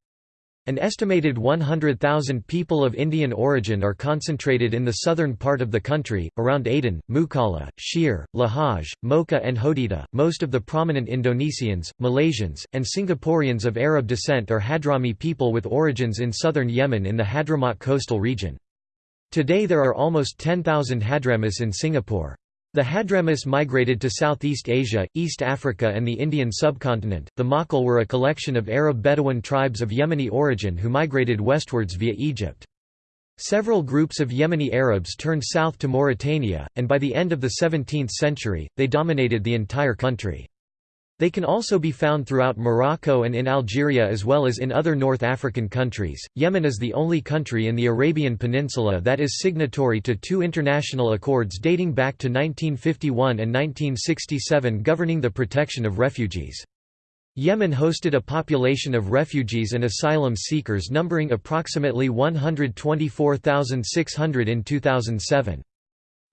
An estimated 100,000 people of Indian origin are concentrated in the southern part of the country, around Aden, Mukalla, Shihr, Lahej, Mocha, and Hodeidah. Most of the prominent Indonesians, Malaysians, and Singaporeans of Arab descent are Hadrami people with origins in southern Yemen in the Hadramaut coastal region. Today there are almost 10,000 Hadramis in Singapore. The Hadramis migrated to Southeast Asia, East Africa and the Indian subcontinent. The Maqil were a collection of Arab Bedouin tribes of Yemeni origin who migrated westwards via Egypt. Several groups of Yemeni Arabs turned south to Mauritania, and by the end of the 17th century, they dominated the entire country. They can also be found throughout Morocco and in Algeria as well as in other North African countries. Yemen is the only country in the Arabian Peninsula that is signatory to two international accords dating back to 1951 and 1967 governing the protection of refugees. Yemen hosted a population of refugees and asylum seekers numbering approximately 124,600 in 2007.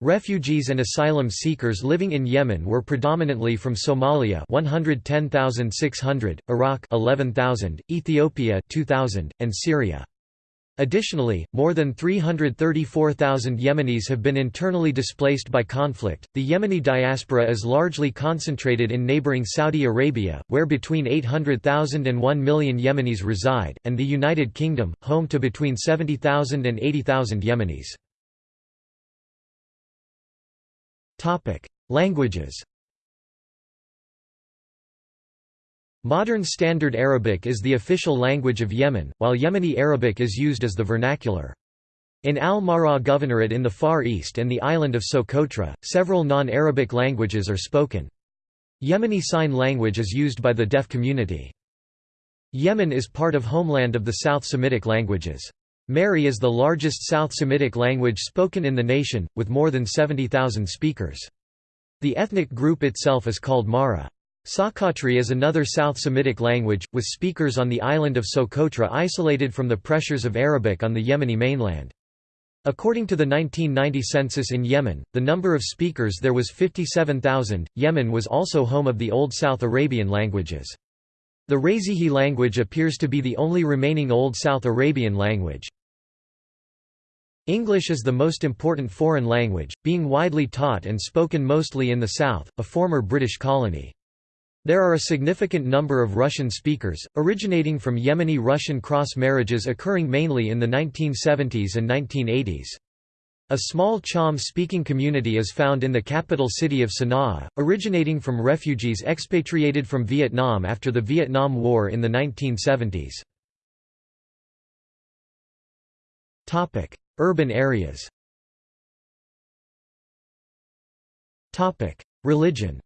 Refugees and asylum seekers living in Yemen were predominantly from Somalia 110,600, Iraq 11,000, Ethiopia 2,000, and Syria. Additionally, more than 334,000 Yemenis have been internally displaced by conflict. The Yemeni diaspora is largely concentrated in neighboring Saudi Arabia, where between 800,000 and 1 million Yemenis reside, and the United Kingdom, home to between 70,000 and 80,000 Yemenis. Topic: Languages. Modern Standard Arabic is the official language of Yemen, while Yemeni Arabic is used as the vernacular. In Al-Mahrah Governorate in the Far East and the island of Socotra, several non-Arabic languages are spoken. Yemeni Sign Language is used by the deaf community. Yemen is part of homeland of the South Semitic languages. Mehri is the largest South Semitic language spoken in the nation, with more than 70,000 speakers. The ethnic group itself is called Mahra. Sokotri is another South Semitic language, with speakers on the island of Socotra isolated from the pressures of Arabic on the Yemeni mainland. According to the 1990 census in Yemen, the number of speakers there was 57,000. Yemen was also home of the Old South Arabian languages. The Razihi language appears to be the only remaining Old South Arabian language. English is the most important foreign language, being widely taught and spoken mostly in the South, a former British colony. There are a significant number of Russian speakers, originating from Yemeni-Russian cross-marriages occurring mainly in the 1970s and 1980s. A small Cham-speaking community is found in the capital city of Sana'a, originating from refugees expatriated from Vietnam after the Vietnam War in the 1970s. Urban areas Religion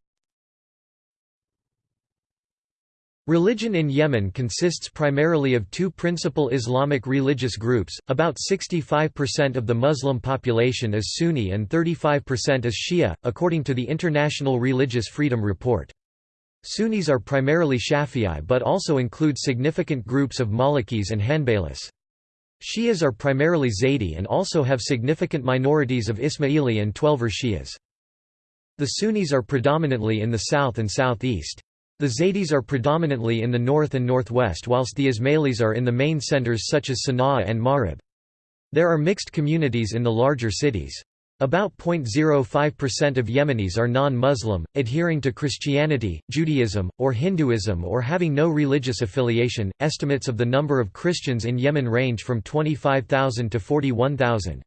Religion in Yemen consists primarily of two principal Islamic religious groups, about 65% of the Muslim population is Sunni and 35% is Shia, according to the International Religious Freedom Report. Sunnis are primarily Shafi'i but also include significant groups of Malikis and Hanbalis. Shias are primarily Zaydi and also have significant minorities of Ismaili and Twelver Shias. The Sunnis are predominantly in the south and southeast. The Zaydis are predominantly in the north and northwest whilst the Ismailis are in the main centers such as Sana'a and Marib. There are mixed communities in the larger cities. About 0.05% of Yemenis are non-Muslim, adhering to Christianity, Judaism, or Hinduism or having no religious affiliation. Estimates of the number of Christians in Yemen range from 25,000 to 41,000.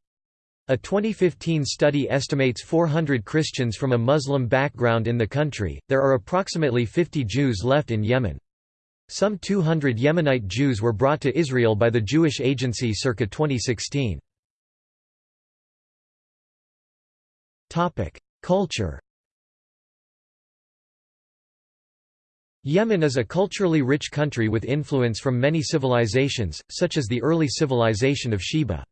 A 2015 study estimates 400 Christians from a Muslim background in the country. There are approximately 50 Jews left in Yemen. Some 200 Yemenite Jews were brought to Israel by the Jewish Agency circa 2016. Topic: Culture. Yemen is a culturally rich country with influence from many civilizations, such as the early civilization of Sheba.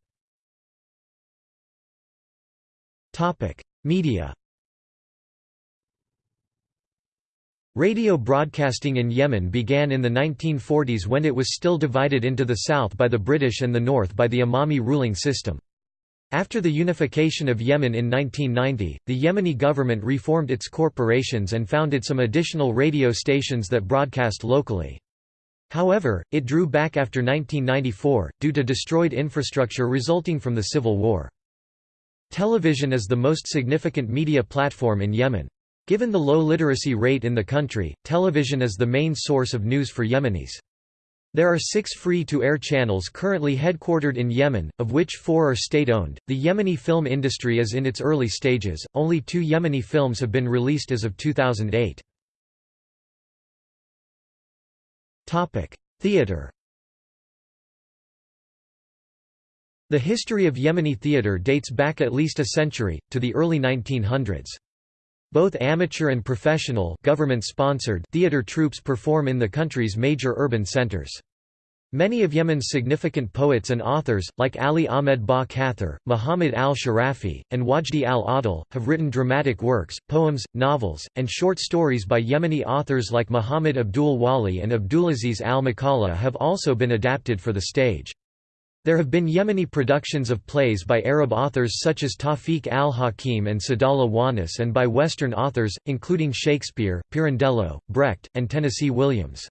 Topic: Media. Radio broadcasting in Yemen began in the 1940s when it was still divided into the south by the British and the north by the Imami ruling system. After the unification of Yemen in 1990, the Yemeni government reformed its corporations and founded some additional radio stations that broadcast locally. However, it drew back after 1994, due to destroyed infrastructure resulting from the civil war. Television is the most significant media platform in Yemen. Given the low literacy rate in the country, television is the main source of news for Yemenis. There are six free-to-air channels currently headquartered in Yemen, of which four are state-owned. The Yemeni film industry is in its early stages, only two Yemeni films have been released as of 2008. Topic: Theatre The history of Yemeni theatre dates back at least a century, to the early 1900s. Both amateur and professional government-sponsored theater troupes perform in the country's major urban centers. Many of Yemen's significant poets and authors, like Ali Ahmed Ba Kathir, Muhammad al-Sharafi, and Wajdi al-Ahdal, have written dramatic works, poems, novels, and short stories by Yemeni authors like Muhammad Abdul Wali and Abdulaziz al-Maqaleh have also been adapted for the stage. There have been Yemeni productions of plays by Arab authors such as Tawfiq al-Hakim and Sadallah Wannous and by Western authors, including Shakespeare, Pirandello, Brecht, and Tennessee Williams.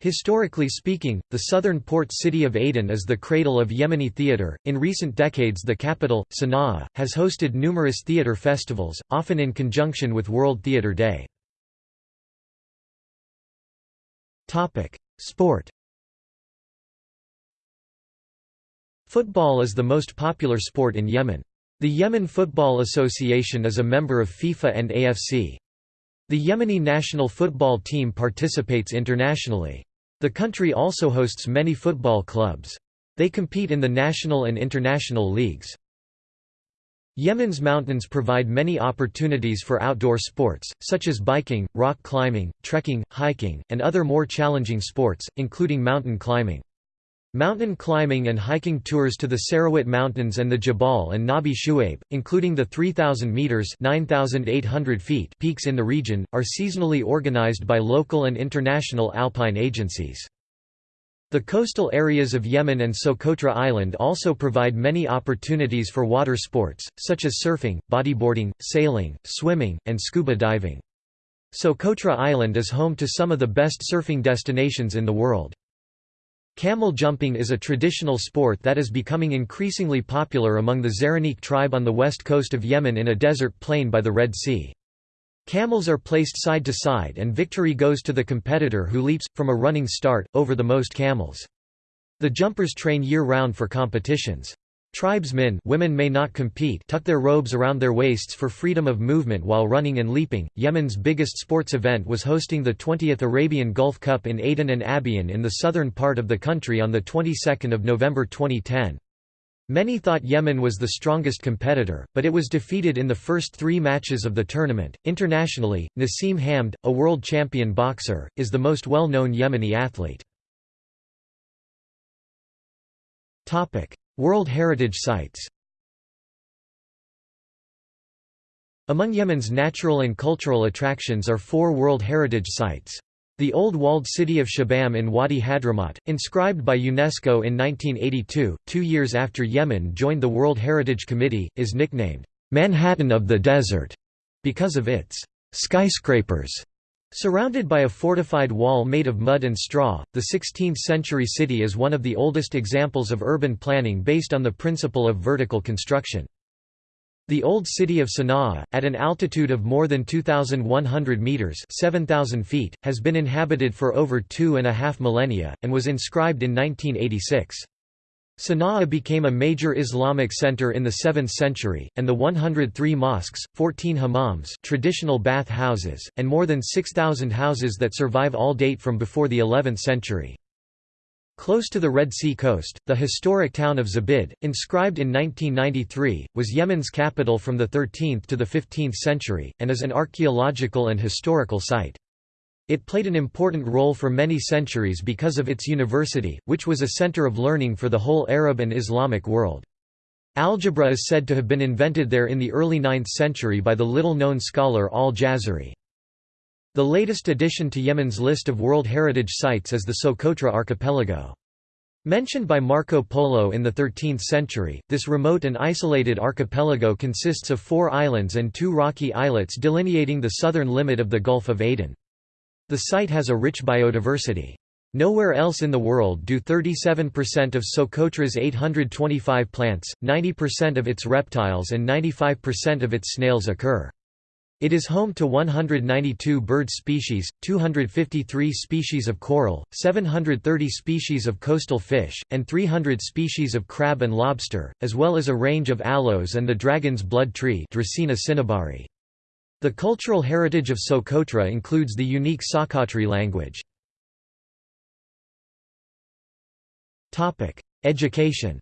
Historically speaking, the southern port city of Aden is the cradle of Yemeni theatre. In recent decades, the capital, Sana'a, has hosted numerous theatre festivals, often in conjunction with World Theatre Day. Topic: Sport. Football is the most popular sport in Yemen. The Yemen Football Association is a member of FIFA and AFC. The Yemeni national football team participates internationally. The country also hosts many football clubs. They compete in the national and international leagues. Yemen's mountains provide many opportunities for outdoor sports, such as biking, rock climbing, trekking, hiking, and other more challenging sports, including mountain climbing. Mountain climbing and hiking tours to the Sarawat Mountains and the Jabal an-Nabi Shuaib, including the 3,000 metres 9,800 feet peaks in the region, are seasonally organized by local and international alpine agencies. The coastal areas of Yemen and Socotra Island also provide many opportunities for water sports, such as surfing, bodyboarding, sailing, swimming, and scuba diving. Socotra Island is home to some of the best surfing destinations in the world. Camel jumping is a traditional sport that is becoming increasingly popular among the Zaraniq tribe on the west coast of Yemen in a desert plain by the Red Sea. Camels are placed side to side and victory goes to the competitor who leaps, from a running start, over the most camels. The jumpers train year-round for competitions. Tribesmen women may not compete tuck their robes around their waists for freedom of movement while running and leaping. Yemen's biggest sports event was hosting the 20th Arabian Gulf Cup in Aden and Abyan in the southern part of the country on the 22nd of November 2010. Many thought Yemen was the strongest competitor, but it was defeated in the first three matches of the tournament. Internationally, Naseem Hamed, a world champion boxer, is the most well known Yemeni athlete. World Heritage Sites Among Yemen's natural and cultural attractions are four World Heritage Sites. The old walled city of Shibam in Wadi Hadramaut, inscribed by UNESCO in 1982, two years after Yemen joined the World Heritage Committee, is nicknamed, "'Manhattan of the Desert' because of its "'skyscrapers' Surrounded by a fortified wall made of mud and straw, the 16th-century city is one of the oldest examples of urban planning based on the principle of vertical construction. The old city of Sana'a, at an altitude of more than 2,100 metres 7,000 feet, has been inhabited for over two and a half millennia, and was inscribed in 1986. Sana'a became a major Islamic center in the 7th century, and the 103 mosques, 14 hammams traditional bath houses, and more than 6,000 houses that survive all date from before the 11th century. Close to the Red Sea coast, the historic town of Zabid, inscribed in 1993, was Yemen's capital from the 13th to the 15th century, and is an archaeological and historical site. It played an important role for many centuries because of its university, which was a center of learning for the whole Arab and Islamic world. Algebra is said to have been invented there in the early 9th century by the little-known scholar al-Jazari. The latest addition to Yemen's list of World Heritage Sites is the Socotra Archipelago. Mentioned by Marco Polo in the 13th century, this remote and isolated archipelago consists of four islands and two rocky islets delineating the southern limit of the Gulf of Aden. The site has a rich biodiversity. Nowhere else in the world do 37% of Socotra's 825 plants, 90% of its reptiles and 95% of its snails occur. It is home to 192 bird species, 253 species of coral, 730 species of coastal fish, and 300 species of crab and lobster, as well as a range of aloes and the dragon's blood tree Dracaena cinnabari. The cultural heritage of Socotra includes the unique Socotri language. Education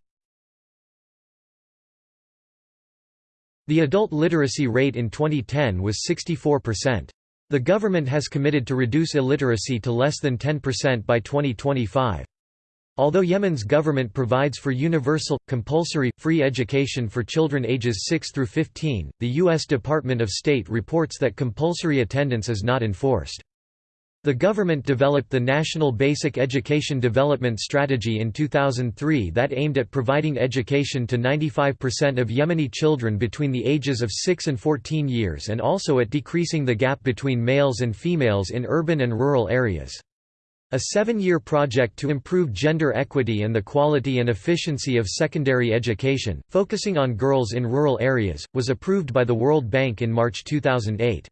The adult literacy rate in 2010 was 64%. The government has committed to reduce illiteracy to less than 10% by 2025. Although Yemen's government provides for universal, compulsory, free education for children ages 6 through 15, the U.S. Department of State reports that compulsory attendance is not enforced. The government developed the National Basic Education Development Strategy in 2003 that aimed at providing education to 95% of Yemeni children between the ages of 6 and 14 years and also at decreasing the gap between males and females in urban and rural areas. A seven-year project to improve gender equity and the quality and efficiency of secondary education, focusing on girls in rural areas, was approved by the World Bank in March 2008.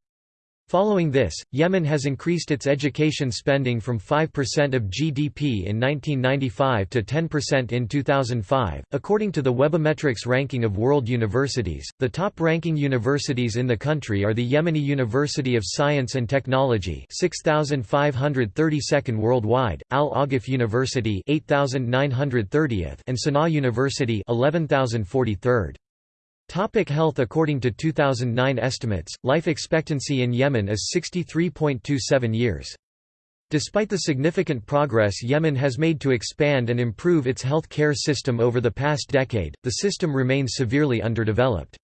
Following this, Yemen has increased its education spending from 5% of GDP in 1995 to 10% in 2005. According to the Webometrics ranking of world universities, the top ranking universities in the country are the Yemeni University of Science and Technology, 6532nd worldwide, Al Ahgaff University, 8930th, and Sana'a University, 11043rd. Topic health According to 2009 estimates, life expectancy in Yemen is 63.27 years. Despite the significant progress Yemen has made to expand and improve its health care system over the past decade, the system remains severely underdeveloped.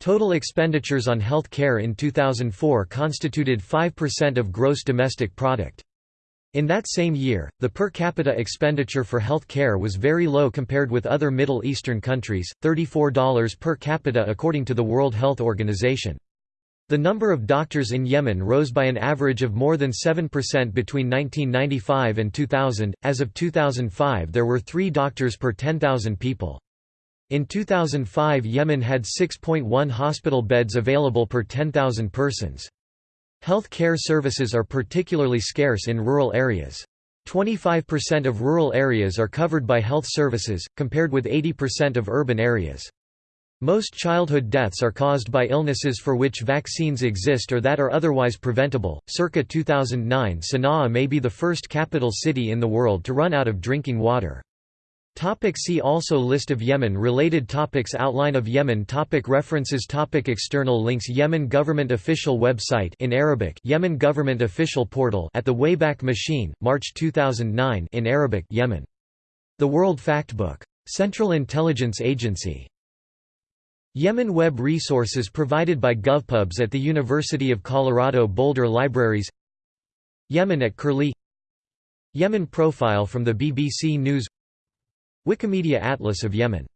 Total expenditures on health care in 2004 constituted 5% of gross domestic product. In that same year, the per capita expenditure for health care was very low compared with other Middle Eastern countries, $34 per capita according to the World Health Organization. The number of doctors in Yemen rose by an average of more than 7% between 1995 and 2000. As of 2005, there were 3 doctors per 10,000 people. In 2005, Yemen had 6.1 hospital beds available per 10,000 persons. Health care services are particularly scarce in rural areas. 25% of rural areas are covered by health services, compared with 80% of urban areas. Most childhood deaths are caused by illnesses for which vaccines exist or that are otherwise preventable. Circa 2009, Sana'a may be the first capital city in the world to run out of drinking water. Topic see also List of Yemen-related topics Outline of Yemen topic References topic External links Yemen government official website in Arabic Yemen government official portal at the Wayback Machine, March 2009 in Arabic Yemen. The World Factbook. Central Intelligence Agency. Yemen web resources provided by GovPubs at the University of Colorado Boulder Libraries Yemen at Curlie Yemen profile from the BBC News Wikimedia Atlas of Yemen